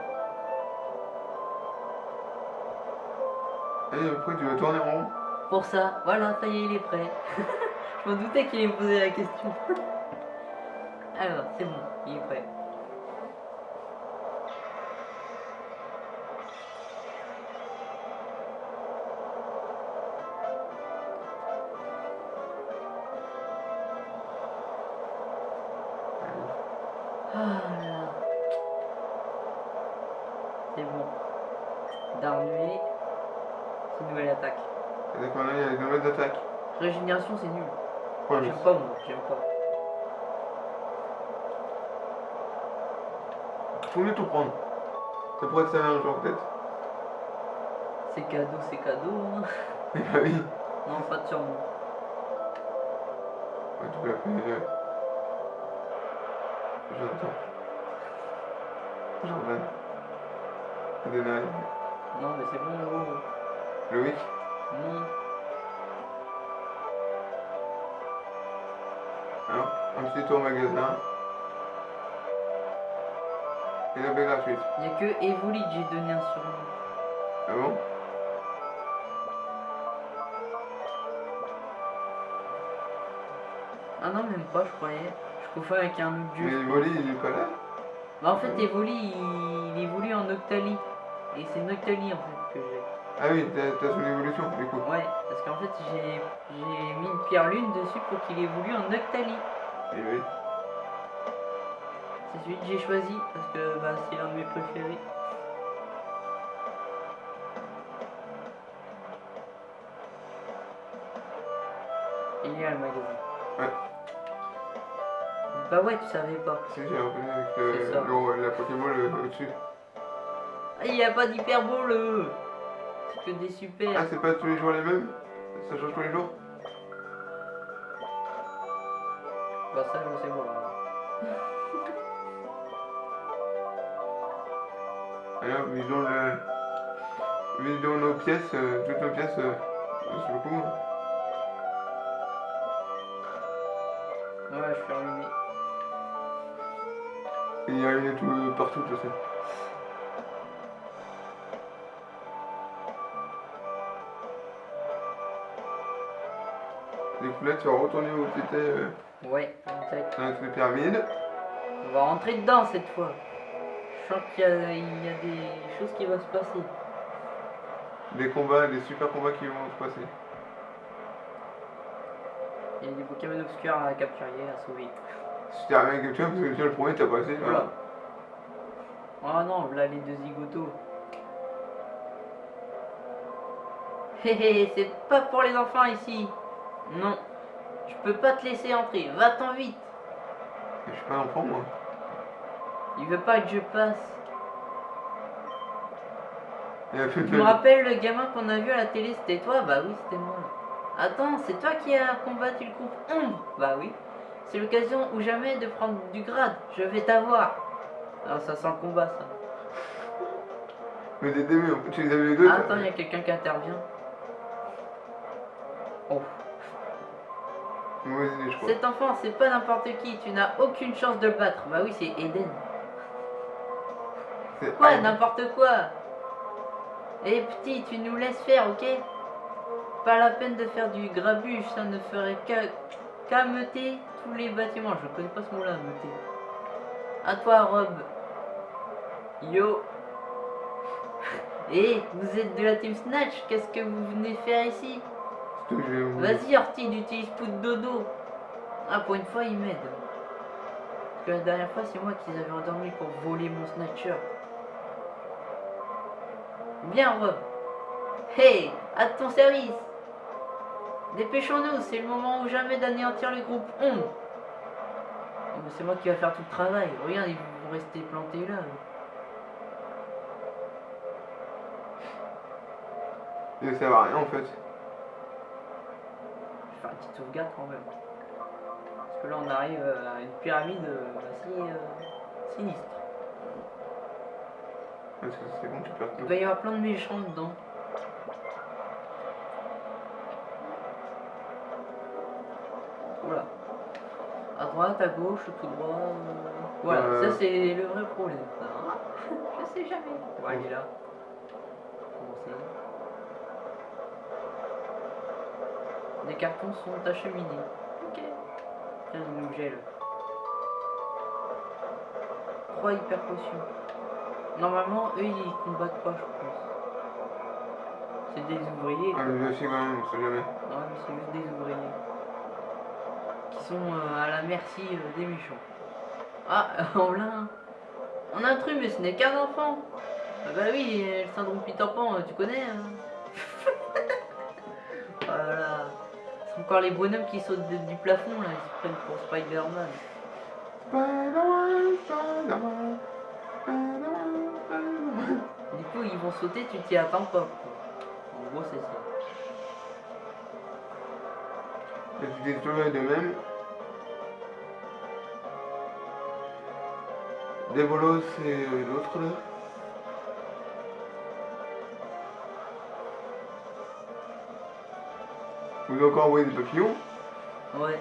Et après, tu vas tourner en rond. Pour ça, voilà, ça y est, il est prêt. Je m'en doutais qu'il allait me poser la question. Alors, c'est bon, il est prêt. C'est nul. Ouais, J'aime pas, moi, j'aime pas. faut mieux tout prendre. Ça pourrait te servir un jour, peut-être. C'est cadeau, c'est cadeau. Hein. Eh bah oui. Non, pas de surnom. Ouais, tu peux l'appeler. Euh... Jonathan. Jordan. Adenai. Non, mais c'est bon, oh. Loïc. Non. Tour au magasin. Et la baie gratuite. Il n'y a que Evoli que j'ai donné un surnom. Ah bon? Ah non, même pas, je croyais. Je confonds avec un autre Mais dieu. Wally, il est pas là? Bah, en fait, Evoli, il, il évolue en Octali. Et c'est Noctali en fait que j'ai. Ah oui, t'as son évolution, du coup. Ouais, parce qu'en fait, j'ai j'ai mis une pierre lune dessus pour qu'il évolue en Octali. Et oui. C'est celui que j'ai choisi parce que bah, c'est l'un de mes préférés. Il est là le magasin. Ouais. Bah ouais, tu savais pas. Si, j'ai reconnu avec le, la Pokéball au-dessus. Ah, il n'y a pas d'hyperbole euh. C'est que des Ah, super. c'est pas tous les jours les mêmes? Ça change tous les jours? Bah ça, je sais pas. Alors, visons le. Visons nos pièces, euh, toutes nos pièces, euh, c'est beaucoup. hein. Ouais, je suis ruiné. Il y a une tout euh, partout, je sais. Du coup, là, tu vas retourner où tu étais euh, Ouais, exact. pyramide. On va rentrer dedans cette fois. Je sens qu'il y, a- il y a des choses qui vont se passer. Des combats, des super combats qui vont se passer. Il y a des Pokémon obscurs à capturer, à sauver. Si t'as rien vois, parce que tu le premier, t'as passé. Voilà. Oh non, là les deux zigotos. Hé hé, c'est pas pour les enfants ici. Non, je peux pas te laisser entrer. Va-t'en vite. Je suis pas un enfant, moi. Il veut pas que je passe. Fait Tu me rappelles le gamin qu'on a vu à la télé, c'était toi? Bah oui, c'était moi. Attends, c'est toi qui as combattu le groupe Ombre? Bah oui. C'est l'occasion ou jamais de prendre du grade. Je vais t'avoir. Alors ça sent le combat, ça. Mais des débuts, tu les as vu les deux Ah, attends, il y a quelqu'un qui intervient. Je crois. Cet enfant, c'est pas n'importe qui. Tu n'as aucune chance de le battre. Bah oui, c'est Eden. Quoi. N'importe quoi Eh petit, tu nous laisses faire, ok? Pas la peine de faire du grabuge, ça ne ferait qu'à qu'à meuter tous les bâtiments. Je connais pas ce mot-là, meuter. À toi, Rob. Yo Eh, vous êtes de la Team Snatch Qu'est-ce que vous venez faire ici? Vas-y, Ortide, utilise de dodo. Ah, pour une fois, il m'aide. Parce que la dernière fois, c'est moi qui les avais endormis pour voler mon snatcher. Bien, Rob. Hey, à ton service. Dépêchons-nous, c'est le moment ou jamais d'anéantir le groupe Ombre. Oh, mais c'est moi qui vais faire tout le travail. Regarde, ils vont rester plantés là. Il ne sert à rien en fait. Je vais faire une petite sauvegarde quand même. Parce que là, on arrive à une pyramide euh, assez euh, sinistre. Parce que c'est bon, tu perds Il va y avoir plein de méchants dedans. Oula. À droite, à gauche, tout droit. euh, Voilà, Euh. ça c'est le vrai problème. ça, hein. Je sais jamais. Ouais, il est là. Les cartons sont acheminés. Ok. Tiens, il nous gèle. Trois hyper potions. Normalement, eux ils combattent pas, je pense. C'est des ouvriers. Ah, mais vérifier quand même, on sait jamais. Non, mais c'est juste des ouvriers. Qui sont euh, à la merci euh, des méchants. Ah, on l'a un. On a un truc, mais ce n'est qu'un enfant. Ah bah oui, euh, le syndrome Peter Pan, tu connais. hein. Encore les bonhommes qui sautent du plafond, là. Ils se prennent pour Spider-Man. Du coup, ils vont sauter, tu t'y attends pas. En gros, c'est ça. Et tu de même. Et euh, l'autre là. Vous avez encore envoyé des papillons Ouais.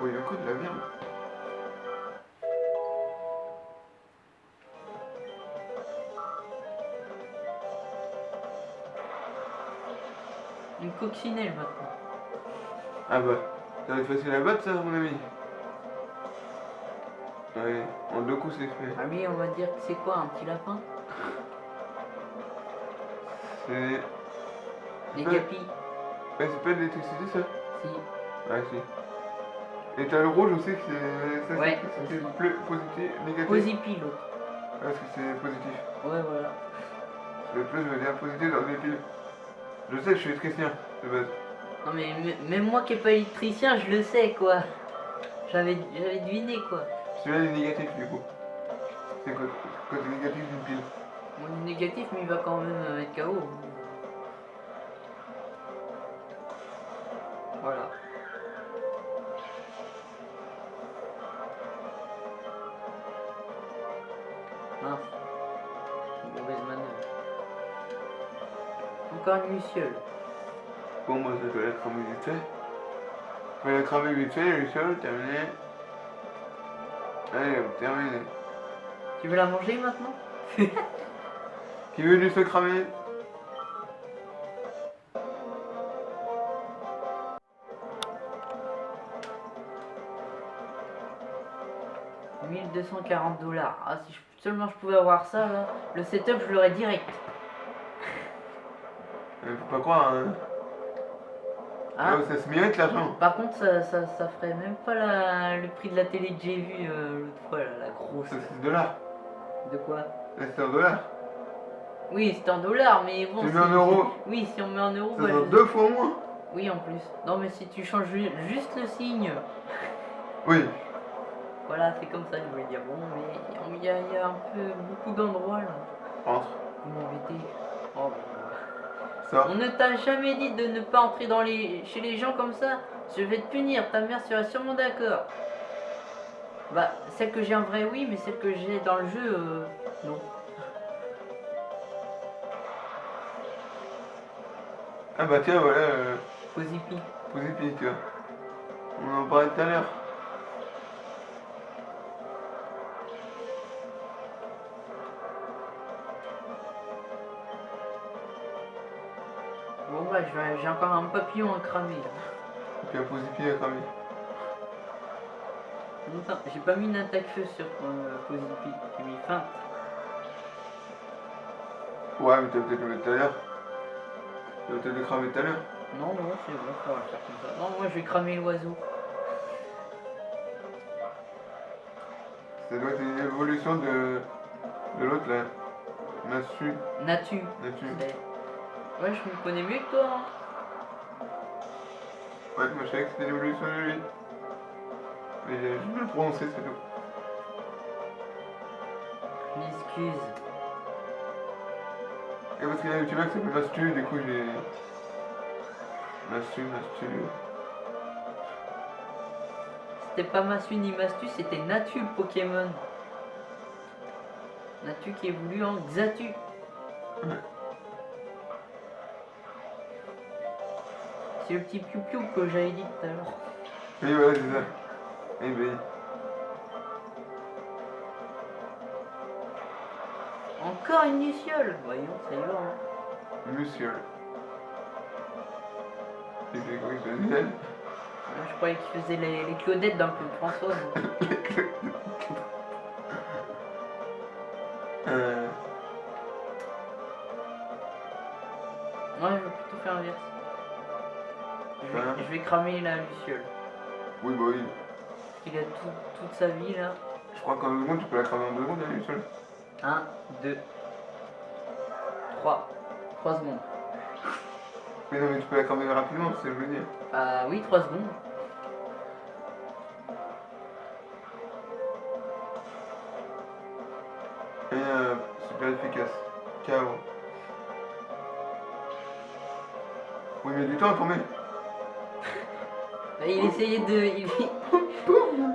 Oh, il y a quoi de la merde Une coccinelle maintenant. Ah bah, ça va être facile à battre ça, mon ami. Ouais, en deux coups c'est fait. Ah lui, on va dire que c'est quoi, un petit lapin? C'est. Des capis Ouais, c'est pas de l'électricité ça Si. Ouais, si. Et t'as le rouge aussi, que c'est. Ça, Ouais, positif, négatif. Posipi l'autre. Ouais, parce que c'est positif. Ouais, voilà. Le plus, je veux dire positif dans les piles. Je sais, je suis électricien, de base. Non mais même moi qui est pas électricien, je le sais quoi. J'avais deviné quoi. Celui-là, il est négatif du coup. C'est côté, côté négatif d'une pile? Mon négatif, mais il va quand même être KO. Luciole. Bon, moi, ça doit être cramé vite fait. Faut la cramer vite fait, le sol, terminé. Allez, terminé. Tu veux la manger maintenant? Qui veut du se cramer « 1240 dollars. Ah, si je- seulement je pouvais avoir ça, là, le setup, je l'aurais direct. Faut pas croire, hein. Ah, ça se mérite l'argent. par contre, ça, ça, ça ferait même pas la- le prix de la télé que j'ai vue euh, l'autre fois, là, la grosse. C'est de dollars. De quoi? C'est en dollars. Oui, c'est en dollars, mais bon. Tu mets en euros. Oui, si on met en euros, Ça bah, deux fois moins. Oui, en plus. Non, mais si tu changes ju- juste le signe. Oui. Voilà, c'est comme ça, je voulais dire. Bon, mais il y, y a un peu beaucoup d'endroits là. Entre. Vous m'embêtez. Oh, bah. Ça. On ne t'a jamais dit de ne pas entrer dans les... chez les gens comme ça. Je vais te punir, ta mère sera sûrement d'accord. Bah, celle que j'ai en vrai, oui, mais celle que j'ai dans le jeu, euh, non. Ah bah tiens, voilà. Euh, Posipi. Posipi, tu vois. On en parlait tout à l'heure. J'ai encore un papillon à cramer là. Et puis un Posipi à cramer. J'ai pas mis une attaque feu sur euh, Posipi, j'ai mis feinte. Ouais, mais t'as peut-être le mettre tout à l'heure. Tu vas peut-être le cramer tout à l'heure. Non, non, c'est bon, ça va faire comme ça. Non, moi je vais cramer l'oiseau. Ça doit être une évolution de, de l'autre là. Natu. Natu. c'est- Ouais, je me connais mieux que toi. hein. Ouais, moi je savais que c'était l'évolution de lui. Mais j'ai juste mal prononcé, c'est tout. Je m'excuse. Et parce qu'il y a un youtubeur qui s'appelle Mastu, du coup j'ai. Mastu, Mastu. C'était pas Massu ni Mastu, c'était Natu le Pokémon. Natu qui évolue en Xatu. C'est le petit piou-piou que j'avais dit tout à l'heure. Oui, voilà, c'est ça. Eh ben, Encore une luciole Voyons, ça y va. Hein. quoi, une Je croyais qu'il faisait les, les Claudettes d'un peu François. Je vais, cramer la luciole. Oui, bah oui. Il a tout- toute sa vie là. Je crois qu'en deux secondes, tu peux la cramer en deux secondes, est seule. 1, 2, 3. 3 secondes. Mais non, mais tu peux la cramer rapidement, c'est ce que je veux dire. Ah oui, 3 secondes. Essayait de. Il...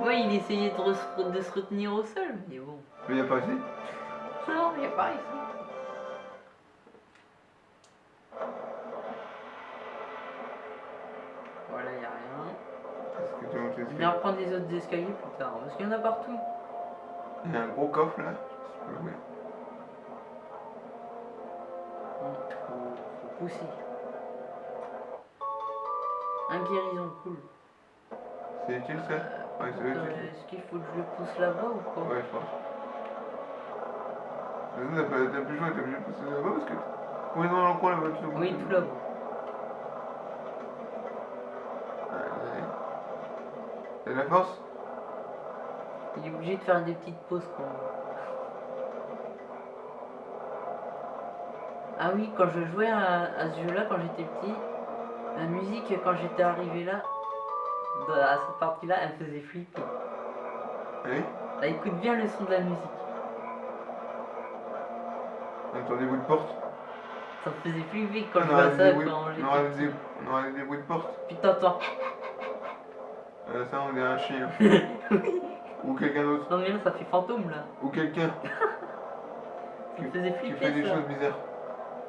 ouais, il essayait de, re- de se retenir au sol, mais bon. Mais il a pas assez. Non, il n'y a pas réussi. Voilà, il n'y a rien. Que tu Je vais l'escalier reprendre les autres escaliers plus tard, parce qu'il y en a partout. Il y a un gros coffre là. Peux Faut, faut pousser. Un guérison, cool. C'est utile ça Ouais, c'est Euh, utile. Est-ce qu'il faut que je le pousse là-bas ou quoi Ouais, je pense. Mais ça, t'as plus choix, t'es obligé de passer là-bas parce que. Oui, non, dans le coin là-bas, tu Oui, tout là-bas. T'as de la force Il est obligé de faire des petites pauses quoi. Ah oui, quand je jouais à, à ce jeu-là, quand j'étais petit, la musique, quand j'étais arrivé là, à cette partie-là, elle me faisait flipper. Allez, Là, écoute bien le son de la musique. on entend des bruits de porte? Ça me faisait flipper quand je on à aurait ça quand on aurait j'étais des, petit. on aurait des bruits de porte. Puis t'entends. Euh, ça, on dirait un chien. Ou quelqu'un d'autre. Non mais là, ça fait fantôme là. Ou quelqu'un Ça me faisait qui fait flipper des ça. choses bizarres.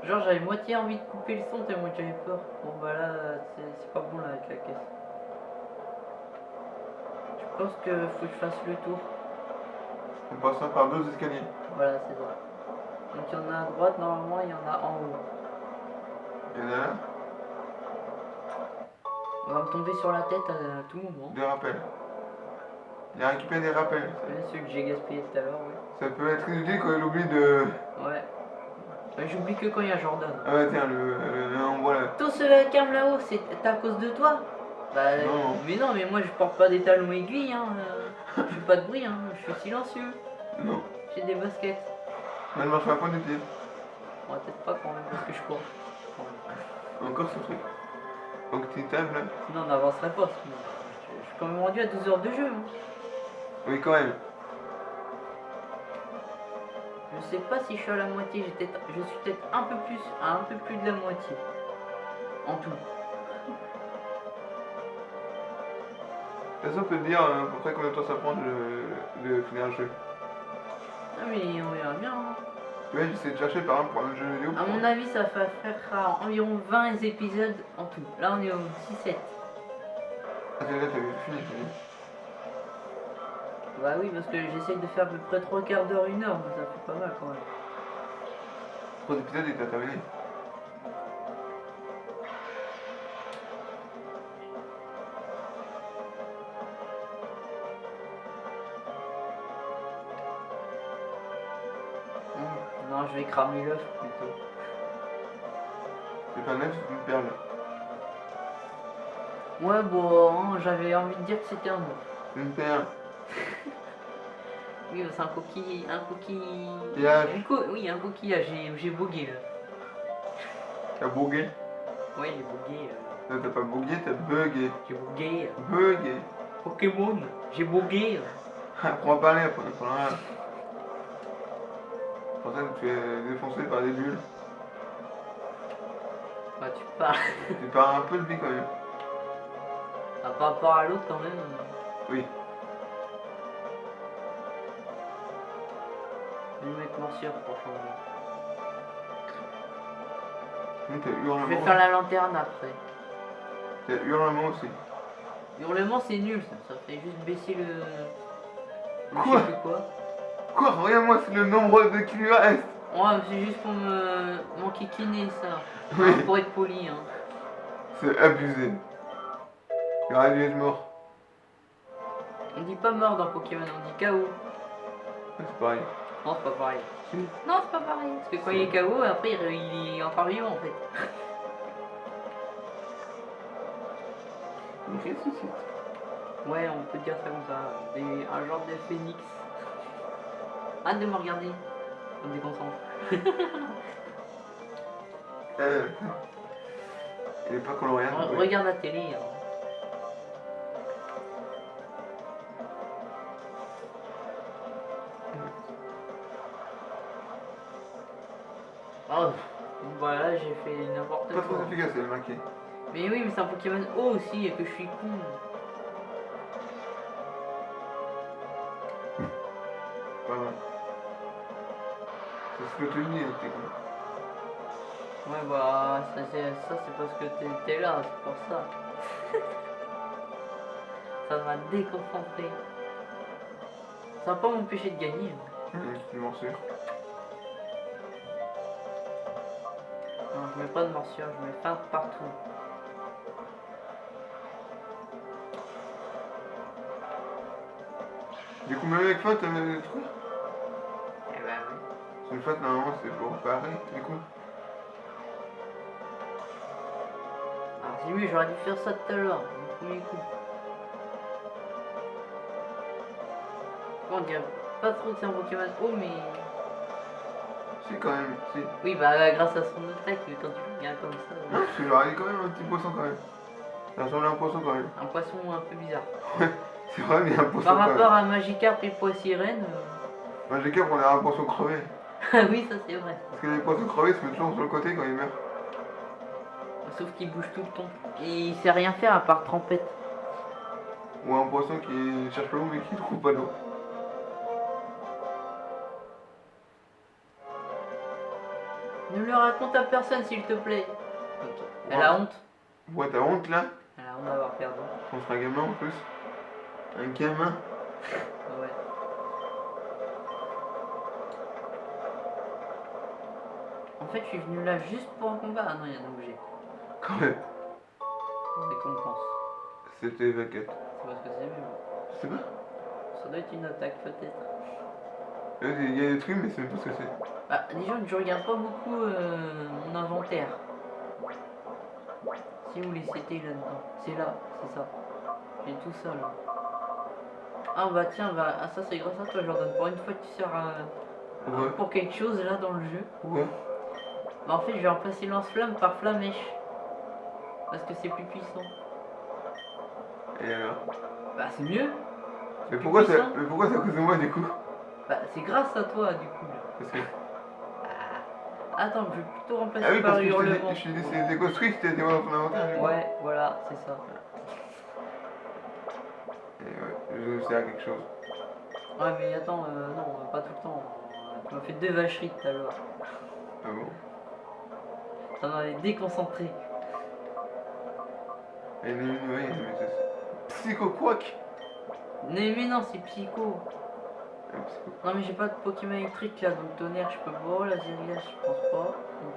Genre j'avais moitié envie de couper le son tellement que j'avais peur. Bon bah là c'est pas bon là avec la caisse. Je pense que faut que je fasse le tour. En passant par deux escaliers. Voilà c'est ça. Donc il y en a à droite normalement, il y en a en haut. Il y en a là, On va me tomber sur la tête à, tout moment. des rappels. Il a récupéré des rappels. Ouais, celui que j'ai gaspillé tout à l'heure, ouais. Ça peut être inutile quand il oublie de. Ouais. Ouais, J'oublie que quand il y a Jordan. Ah ouais, tiens, le, le, le- on voit là. Tout ce vacarme là-haut, c'est à cause de toi Bah Non. mais non, mais moi je porte pas des talons aiguilles, hein. euh, Je fais pas de bruit, hein. Je suis silencieux. Non. J'ai des baskets. Mais elle marche pas point du pied? On va peut-être pas quand même parce que je cours. Encore ce truc. Donc tu tapes là? Sinon on n'avancerait pas. Je, suis quand même rendu à 12 heures de jeu. hein. Oui, quand même. Je sais pas si je suis à la moitié. Je suis peut-être un peu plus, à un peu plus de la moitié. En tout. Est-ce qu'on peut dire euh, à peu près combien de temps ça prend de, de finir un jeu Ah mais on verra bien. hein. Tu vois, j'essaie de chercher par exemple pour un jeu vidéo. À mon avis, ça va faire environ 20 épisodes en tout. Là, on est au 17. Ah, là, t'as vu, fini, fini. Bah oui, parce que j'essaye de faire à peu près 3 quarts d'heure, une heure, mais ça fait pas mal quand même. Trois épisodes et t'as terminé. Vais cramer l'œuf plutôt. C'est pas neuf, c'est une perle. Ouais, bon, hein, j'avais envie de dire que c'était un œuf. Une perle. Oui, c'est un coquille. Un coquille. Coquillage. Un co- Oui, un coquillage, j'ai j'ai bogué là. T'as bugué. Ouais, j'ai bogué. euh, Non, t'as pas bugué, t'as bugué. J'ai bogué. euh, Bugué. Pokémon, j'ai bogué. euh. Apprends à parler, après. Pour ça que tu es défoncé par des bulles. Bah, tu parles. Tu pars un peu de vie quand même. Ah, par rapport à l'autre, quand même. Oui. Je vais mettre morsure pour changer. Je vais faire la lanterne après. T'as hurlement aussi. Hurlement, c'est nul ça. Ça fait juste baisser le. le Quoi? je sais plus quoi. Quoi Regarde-moi, c'est le nombre de qui lui reste. Ouais, c'est juste pour me m'enquiquiner ça. Oui. Pour être poli. Hein. C'est abusé. Il aurait dû être mort. On dit pas mort dans Pokémon, on dit KO. C'est pareil. Non, c'est pas pareil. Non, c'est pas pareil. Parce que quand il est KO, après il il est encore vivant en fait. Il ressuscite. Ouais, on peut dire ça comme ça. Des- un genre de phénix. Arrête de me regarder. Ça me déconcentre. Euh. Il est pas coloré. Re- ouais. Regarde la télé. hein. Oh, voilà, j'ai fait n'importe Pas trop quoi. efficace, marqué. Mais oui, mais c'est un Pokémon O aussi et que je suis con. Tu dis, t'es con. Ouais, bah, ça c'est parce que t'es t'es là, c'est pour ça. ça m'a déconcentré. Ça va pas m'empêcher de gagner. Hum, une morsure. Non, je mets pas de morsure, je mets feinte partout. Du coup, même avec faute, t'as des trucs. Une faute, normalement, c'est pour parer, du coup. Alors c'est mieux, j'aurais dû faire ça tout à l'heure, le premier coup. Bon, on dirait pas trop un Pokémon O, mais... Si, quand même, si. Oui, bah grâce à son attaque, mais quand tu bien comme ça... Non, parce que j'aurais quand même un petit poisson, quand même. Ça ressemble à un poisson, quand même. Un poisson un peu bizarre. C'est vrai, mais il a un poisson, Par quand rapport même. à Magikarp et Poissirène... euh, qu'à on a un poisson crevé. Ah oui, ça c'est vrai. Parce que les poissons crevés se mettent toujours sur le côté quand ils meurent. Sauf qu'il bouge tout le temps. Et il sait rien faire à part trempette. Ou un poisson qui cherche l'eau, mais qui trouve pas d'eau. Ne le raconte à personne s'il te plaît. Ok. Elle a honte. Ouais, t'as honte, là Elle a honte d'avoir perdu. Contre un gamin, en plus. Un gamin Ouais. En fait, je suis venu là juste pour un combat. Ah non, il y a un objet. Quand même. Récompense. C'était 24. C'est parce que c'est mieux. Je sais pas. Ça doit être une attaque peut-être. Euh, Il y a des trucs, mais c'est même pas ce que c'est. Bah, que je regarde pas beaucoup euh, mon inventaire. Si vous voulez, c'était là-dedans. C'est là, c'est ça. J'ai tout ça là. Ah bah tiens, bah, ah, ça c'est grâce à toi Jordan. Pour une fois tu sers euh, Ouais. pour quelque chose là dans le jeu. Ouais. Bah en fait je vais remplacer lance-flamme par flamèche. Parce que c'est plus puissant. Et alors? Bah c'est mieux. Mais pourquoi c'est puissant. mais pourquoi c'est à cause de moi du coup? Bah c'est grâce à toi du coup. Parce que. Attends, je vais plutôt remplacer Ah oui, par hurlement. je t'ai dit je t'ai dit voir dans ton inventaire. Ouais, voilà, c'est ça. Et ouais, je sers à quelque chose. Ouais mais attends, euh, non, pas tout le temps. Tu m'as fait deux vacheries tout à l'heure. Ah bon? Ça m'avait déconcentré. Et mais c'est. Psycho Quack Mais, mais non, c'est psycho. Ah, Psycho. Non mais j'ai pas de Pokémon électrique là, donc tonnerre je peux pas, la Zerilia je pense pas.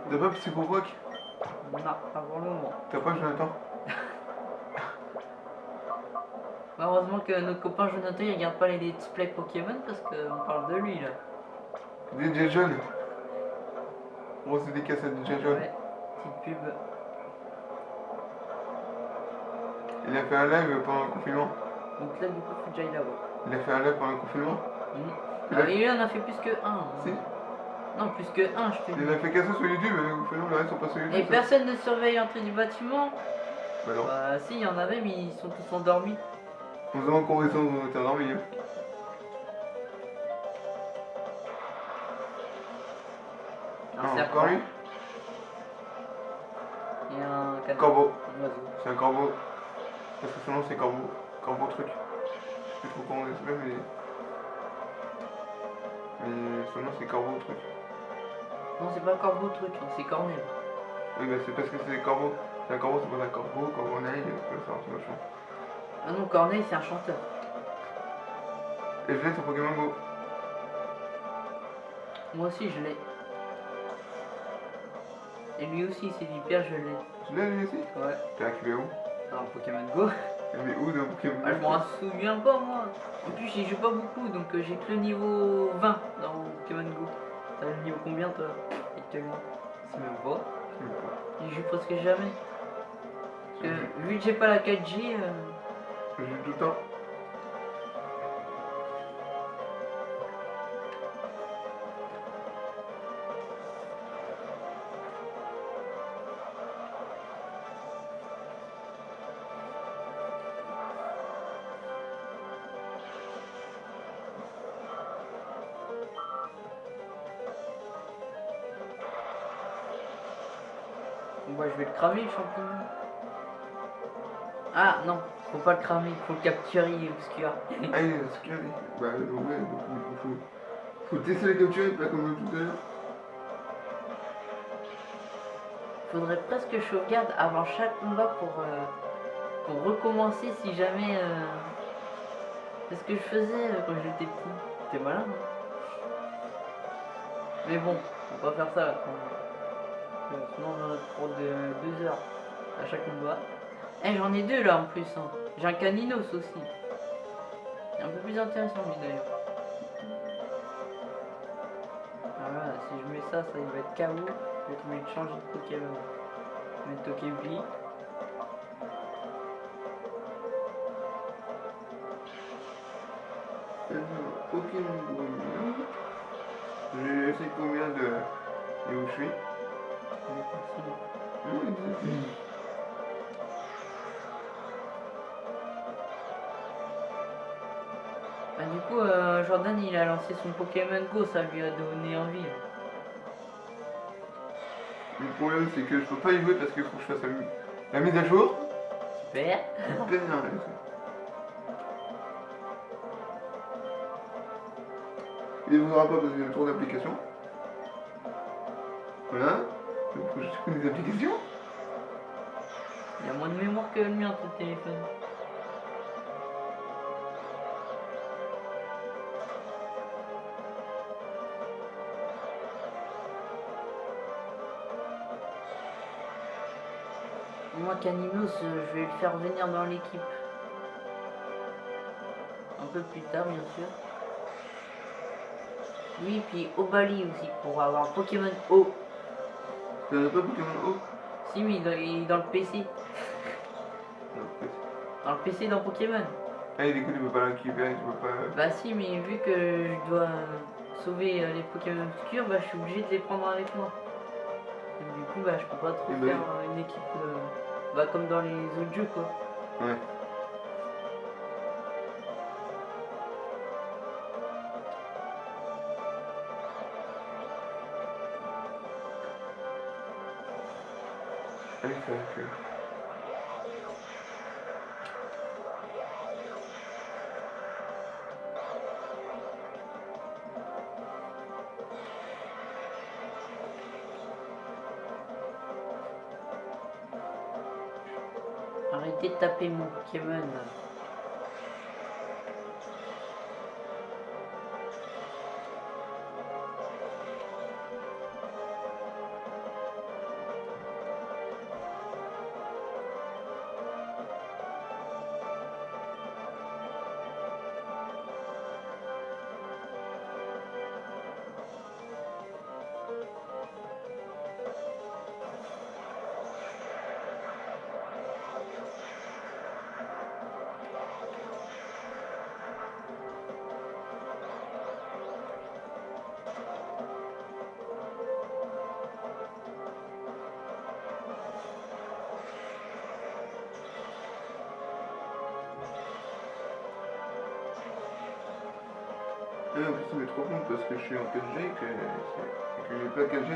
T'as pas Psycho Quack? Non, pas pour le moment. T'as pas Jonathan? Heureusement que notre copain Jonathan il regarde pas les let's play Pokémon parce qu'on parle de lui là. DJ John Grosse dédicace à DJ John. Ouais, petite pub. Il a fait un live pendant le confinement. Donc là du coup faut que j'aille là-bas. Il a fait un live pendant le confinement. Il Ah, a- fait plus que un. Si. Non, plus que un, je te Il dis. a fait qu'à ça sur YouTube, mais le confinement, le reste sont pas sur YouTube. Et ça. personne ne surveille l'entrée du bâtiment Bah non. Bah si, il y en avait mais ils sont tous endormis. On se demande combien ils sont mais. Un Ah, encore lui Corbeau. Un. C'est un corbeau. Parce que son nom c'est corbeau. Corbeau truc. Je sais plus trop comment il s'appelle, mais. Mais son nom c'est corbeau truc. Non, c'est pas corbeau truc, c'est cornet. Oui, bah c'est parce que c'est corbeau. C'est un corbeau, c'est pas un corbeau, ça c'est machin. Ah non, Corneille c'est un chanteur. Et je l'ai sur Pokémon Go. Moi aussi je l'ai. Et lui aussi c'est hyper je l'ai. Tu l'as lui aussi Ouais. T'as récupéré où Dans Pokémon Go. Mais où dans Pokémon Go Ah, je m'en souviens pas moi. En plus j'y joue pas beaucoup donc euh, j'ai que le niveau 20 dans Pokémon Go. T'as le niveau combien toi actuellement? C'est même pas. J'y joue presque jamais. Parce que vu que j'ai pas la 4G, euh, Je joue tout le temps. Bah, je vais le cramer le champignon. Ah non, faut pas le cramer, faut le capturer, obscur. Ah, il est obscur. Bah, ouais, donc, il faut, faut tester les capturer, pas comme tout à l'heure. Faudrait presque que je sauvegarde avant chaque combat pour, euh, pour recommencer si jamais. euh, C'est ce que je faisais euh, quand j'étais petit. C'était malin. hein. Mais bon, on va pas faire ça quand même. Euh, Sinon on en a trop de deux heures à chaque combat. Eh j'en ai deux là en plus. hein. J'ai un caninos aussi. C'est un peu plus intéressant lui d'ailleurs. Ah, Voilà, si je mets ça, ça il va être KO. Je vais obligé de changer de Pokémon. Je vais mettre Togepi. Alors, Pokémon Go. Je sais combien de. Et où je suis? Bah, du coup, euh, Jordan il a lancé son Pokémon Go, ça lui a donné envie. Le problème, c'est que je peux pas y jouer parce qu'il faut que je fasse la, mi- la mise à jour. Super. Super, hein, Il ne voudra pas parce qu'il y a trop d'applications. Voilà. Il y a moins de mémoire que le mien, ton téléphone. Moi, Caninos, euh, je vais le faire venir dans l'équipe. Un peu plus tard, bien sûr. Oui, puis Obali aussi, pour avoir Pokémon O. Tu n'as pas Pokémon O Si, est dans- il est dans le PC. Dans le PC dans Pokémon. Ah, et du coup, tu peux pas récupérer, tu peux pas. Bah si, mais vu que je dois sauver euh, les Pokémon obscurs, bah je suis obligé de les prendre avec moi. Et du coup, bah je peux pas trop Eh ben faire euh, une équipe, euh, bah comme dans les autres jeux quoi. Ouais. Que. Arrêtez de taper mon Pokémon.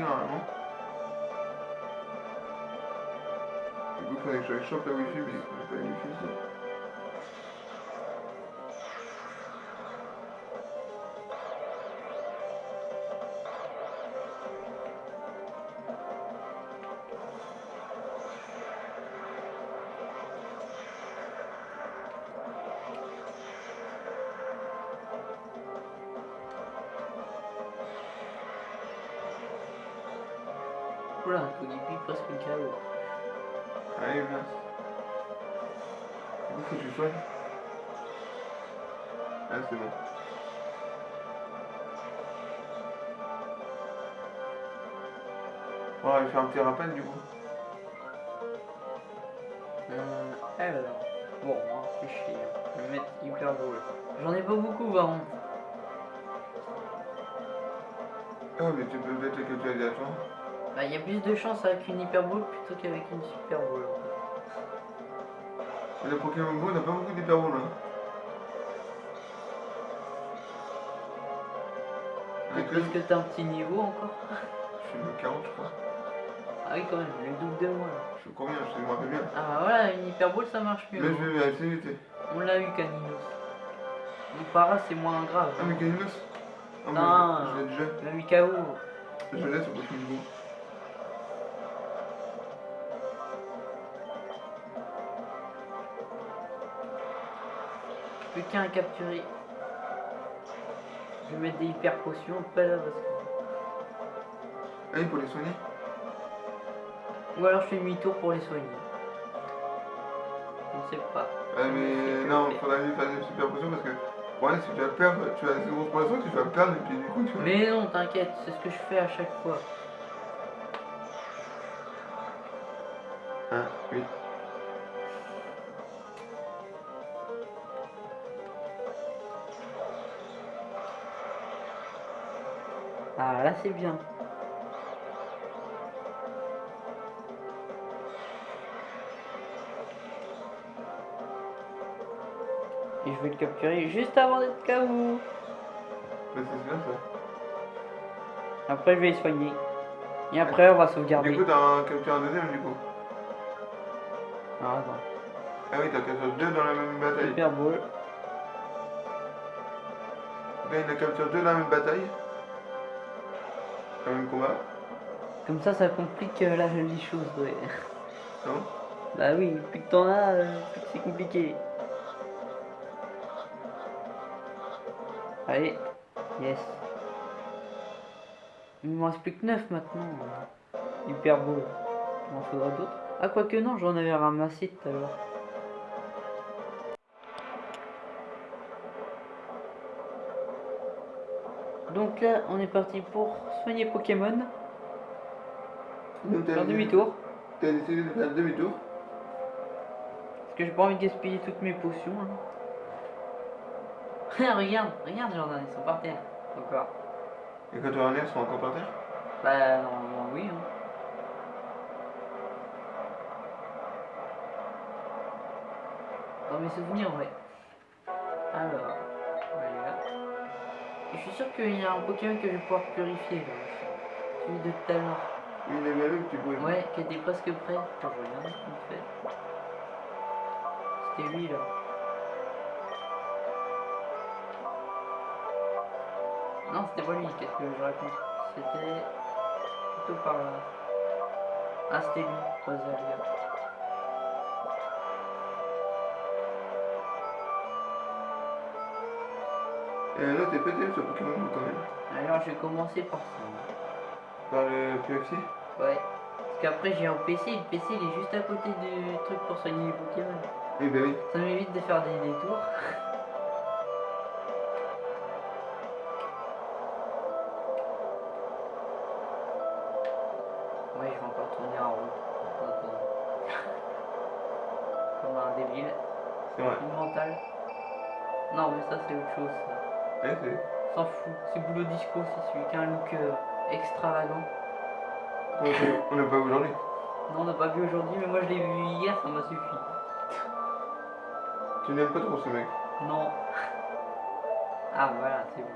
Normalement. Du coup, il faudrait que je chope la wifi, mais. Oula, un Togepi presque KO. Allez, mince. Du coup, que tu soignes. Ah, c'est bon. Bon, on va faire un petit rappel du coup. Euh, alors, bon, on va réfléchir. Je vais mettre hyper drôle. J'en ai pas beaucoup, par contre. Ah, mais tu peux mettre les captures aléatoires. Bah, il y a plus de chance avec une hyper plutôt qu'avec une super boule. Et le Pokémon Go, on n'a pas beaucoup là. Avec Parce le- que t'as un petit niveau encore. Je suis le 40, je crois. Ah oui, quand même, le double de moi. là. Je suis combien? Je me rappelle bien. Ah bah voilà, une hyper boule ça marche mieux. Mais je vais vérifier. On l'a eu, Caninos. Mon para, c'est moins grave. Ah, mais Caninos? Ah, Non. je l'ai déjà. Le Mikao. Je l'ai sur Pokémon Go. plus qu'un à capturer. Je vais mettre des hyper potions, pas là parce que. Ah Allez, pour les soigner Ou alors je fais demi-tour pour les soigner. Je ne sais pas. Ah, mais non, il faudrait faire des super potions parce que. Ouais, si tu vas perdre, tu as zéro pour l'instant, tu vas perdre et puis du coup tu vas... Mais non, t'inquiète, c'est ce que je fais à chaque fois. Ah, 1, 8, là c'est bien. Et je vais le capturer juste avant d'être KO. Mais c'est bien ça. Après je vais les soigner. Et après on va sauvegarder. Du coup, t'as un capture un deuxième du coup. Ah, attends. Ah oui, t'as capture deux dans la même bataille. Super beau. Là, il a capture deux dans la même bataille. Le même combat. Comme ça ça complique euh, la- les choses. Ouais. Non? Bah oui, plus que t'en as, euh, plus que c'est compliqué. Allez, yes. Il me reste plus que 9 maintenant. Hyper beau. Il m'en faudra d'autres. Ah, quoique non, j'en avais ramassé tout à l'heure. Donc là, on est parti pour soigner Pokémon. Donc, t'as Faire décidé- demi-tour. T'as décidé de faire demi-tour. Parce que j'ai pas envie de gaspiller toutes mes potions. hein. regarde, regarde Jordan, ils sont par terre. Encore. Et quand tu revenir, ils seront encore par terre? Bah normalement oui. Hein. Dans mes souvenirs, ouais. Alors, je suis sûr qu'il y a un Pokémon que je vais pouvoir purifier là. Celui de tout à l'heure. Il est malheureux que tu pouvais. Ouais, qui était presque prêt. Attends, je regarde vite fait. C'était lui là. Non, c'était pas lui, qu'est-ce que je raconte C'était plutôt par là. Ah, c'était lui, Rosalia. Et là, t'es pété sur Pokémon quand même. Alors, je vais commencer par ça. Par le PFC Ouais. Parce qu'après, j'ai un PC, et le PC il est juste à côté du truc pour soigner les Pokémon. Oui, bah oui. Ça m'évite de faire des détours. Oui, je vais encore tourner en rond. Attends. Comme un débile. C'est vrai. Une mentale. Non, mais ça, c'est autre chose. ça. Ouais. S'en fout. C'est boulot disco, c'est celui qui a un look euh, extravagant. On l'a- l'a pas aujourd'hui. Non, on n'a pas vu aujourd'hui, mais moi je l'ai vu hier, ça m'a suffi. Tu n'aimes pas trop ce mec. Non. Ah, voilà, c'est bon.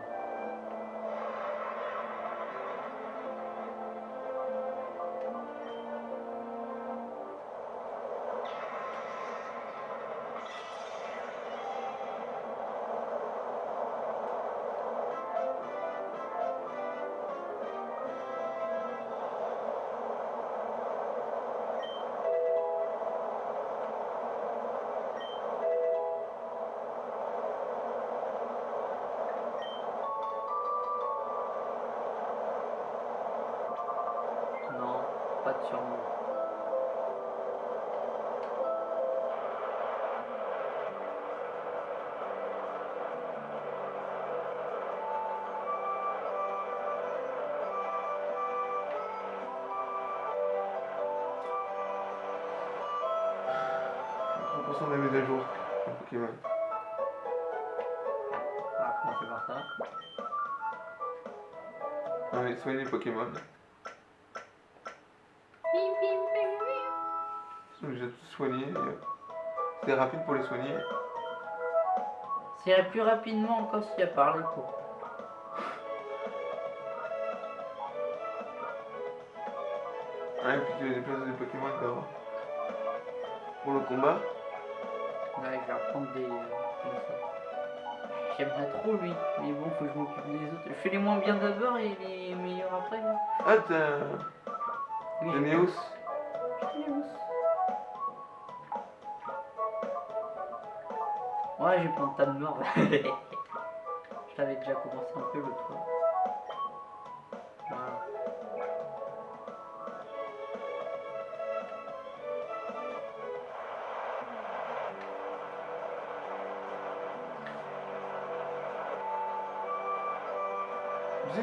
Pokémon. Ils sont et, euh, C'est rapide pour les soigner. C'est la plus rapidement encore s'il y a parlé quoi. Ah, et puis tu déplaces des Pokémon d'abord. Pour le combat. Ouais, je vais reprendre des. J'aimerais trop lui, mais bon, faut que je m'occupe des autres. Je fais les moins bien d'abord et les meilleurs après. hein. Ah, t'as Oui, le j'ai- Neos. Neos. Ouais, j'ai plein de tas de morts. je l'avais déjà commencé un peu l'autre fois.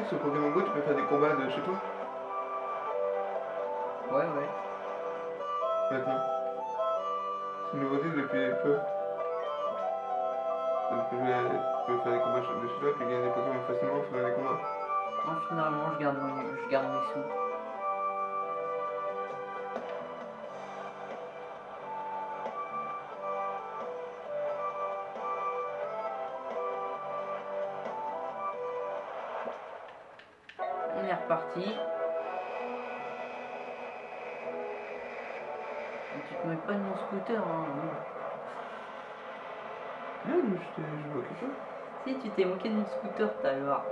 Sur Pokémon Go, tu peux faire des combats de chez toi Ouais, ouais. maintenant. C'est une nouveauté depuis peu. Donc tu peux, jouer- tu peux faire des combats de chez toi, puis gagner des Pokémon facilement en faisant des combats. Moi, finalement, je garde, mes- je garde mes sous. Pas de mon scooter, hein. non. Mais je pas. Si tu t'es moqué de mon scooter, t'as voir.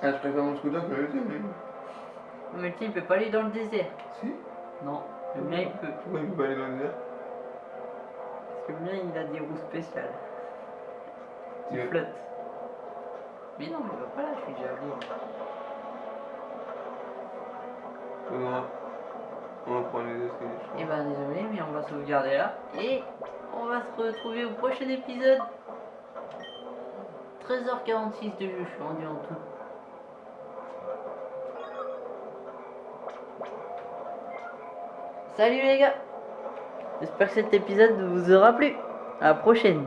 Ah, je préfère mon scooter que le tien, mais. Mais le tien, il peut pas aller dans le désert. Si Non, le mien, il peut. Pourquoi il peut pas aller dans le désert? Parce que le mien, il a des roues spéciales. Il flotte. Mais non, mais il va pas là, je suis déjà allé. Va, on va prendre les escaliers, je Eh crois. ben désolé, mais on va sauvegarder là. Et on va se retrouver au prochain épisode. 13h46 de jeu, je suis rendu en tout. Salut les gars J'espère que cet épisode vous aura plu. À la prochaine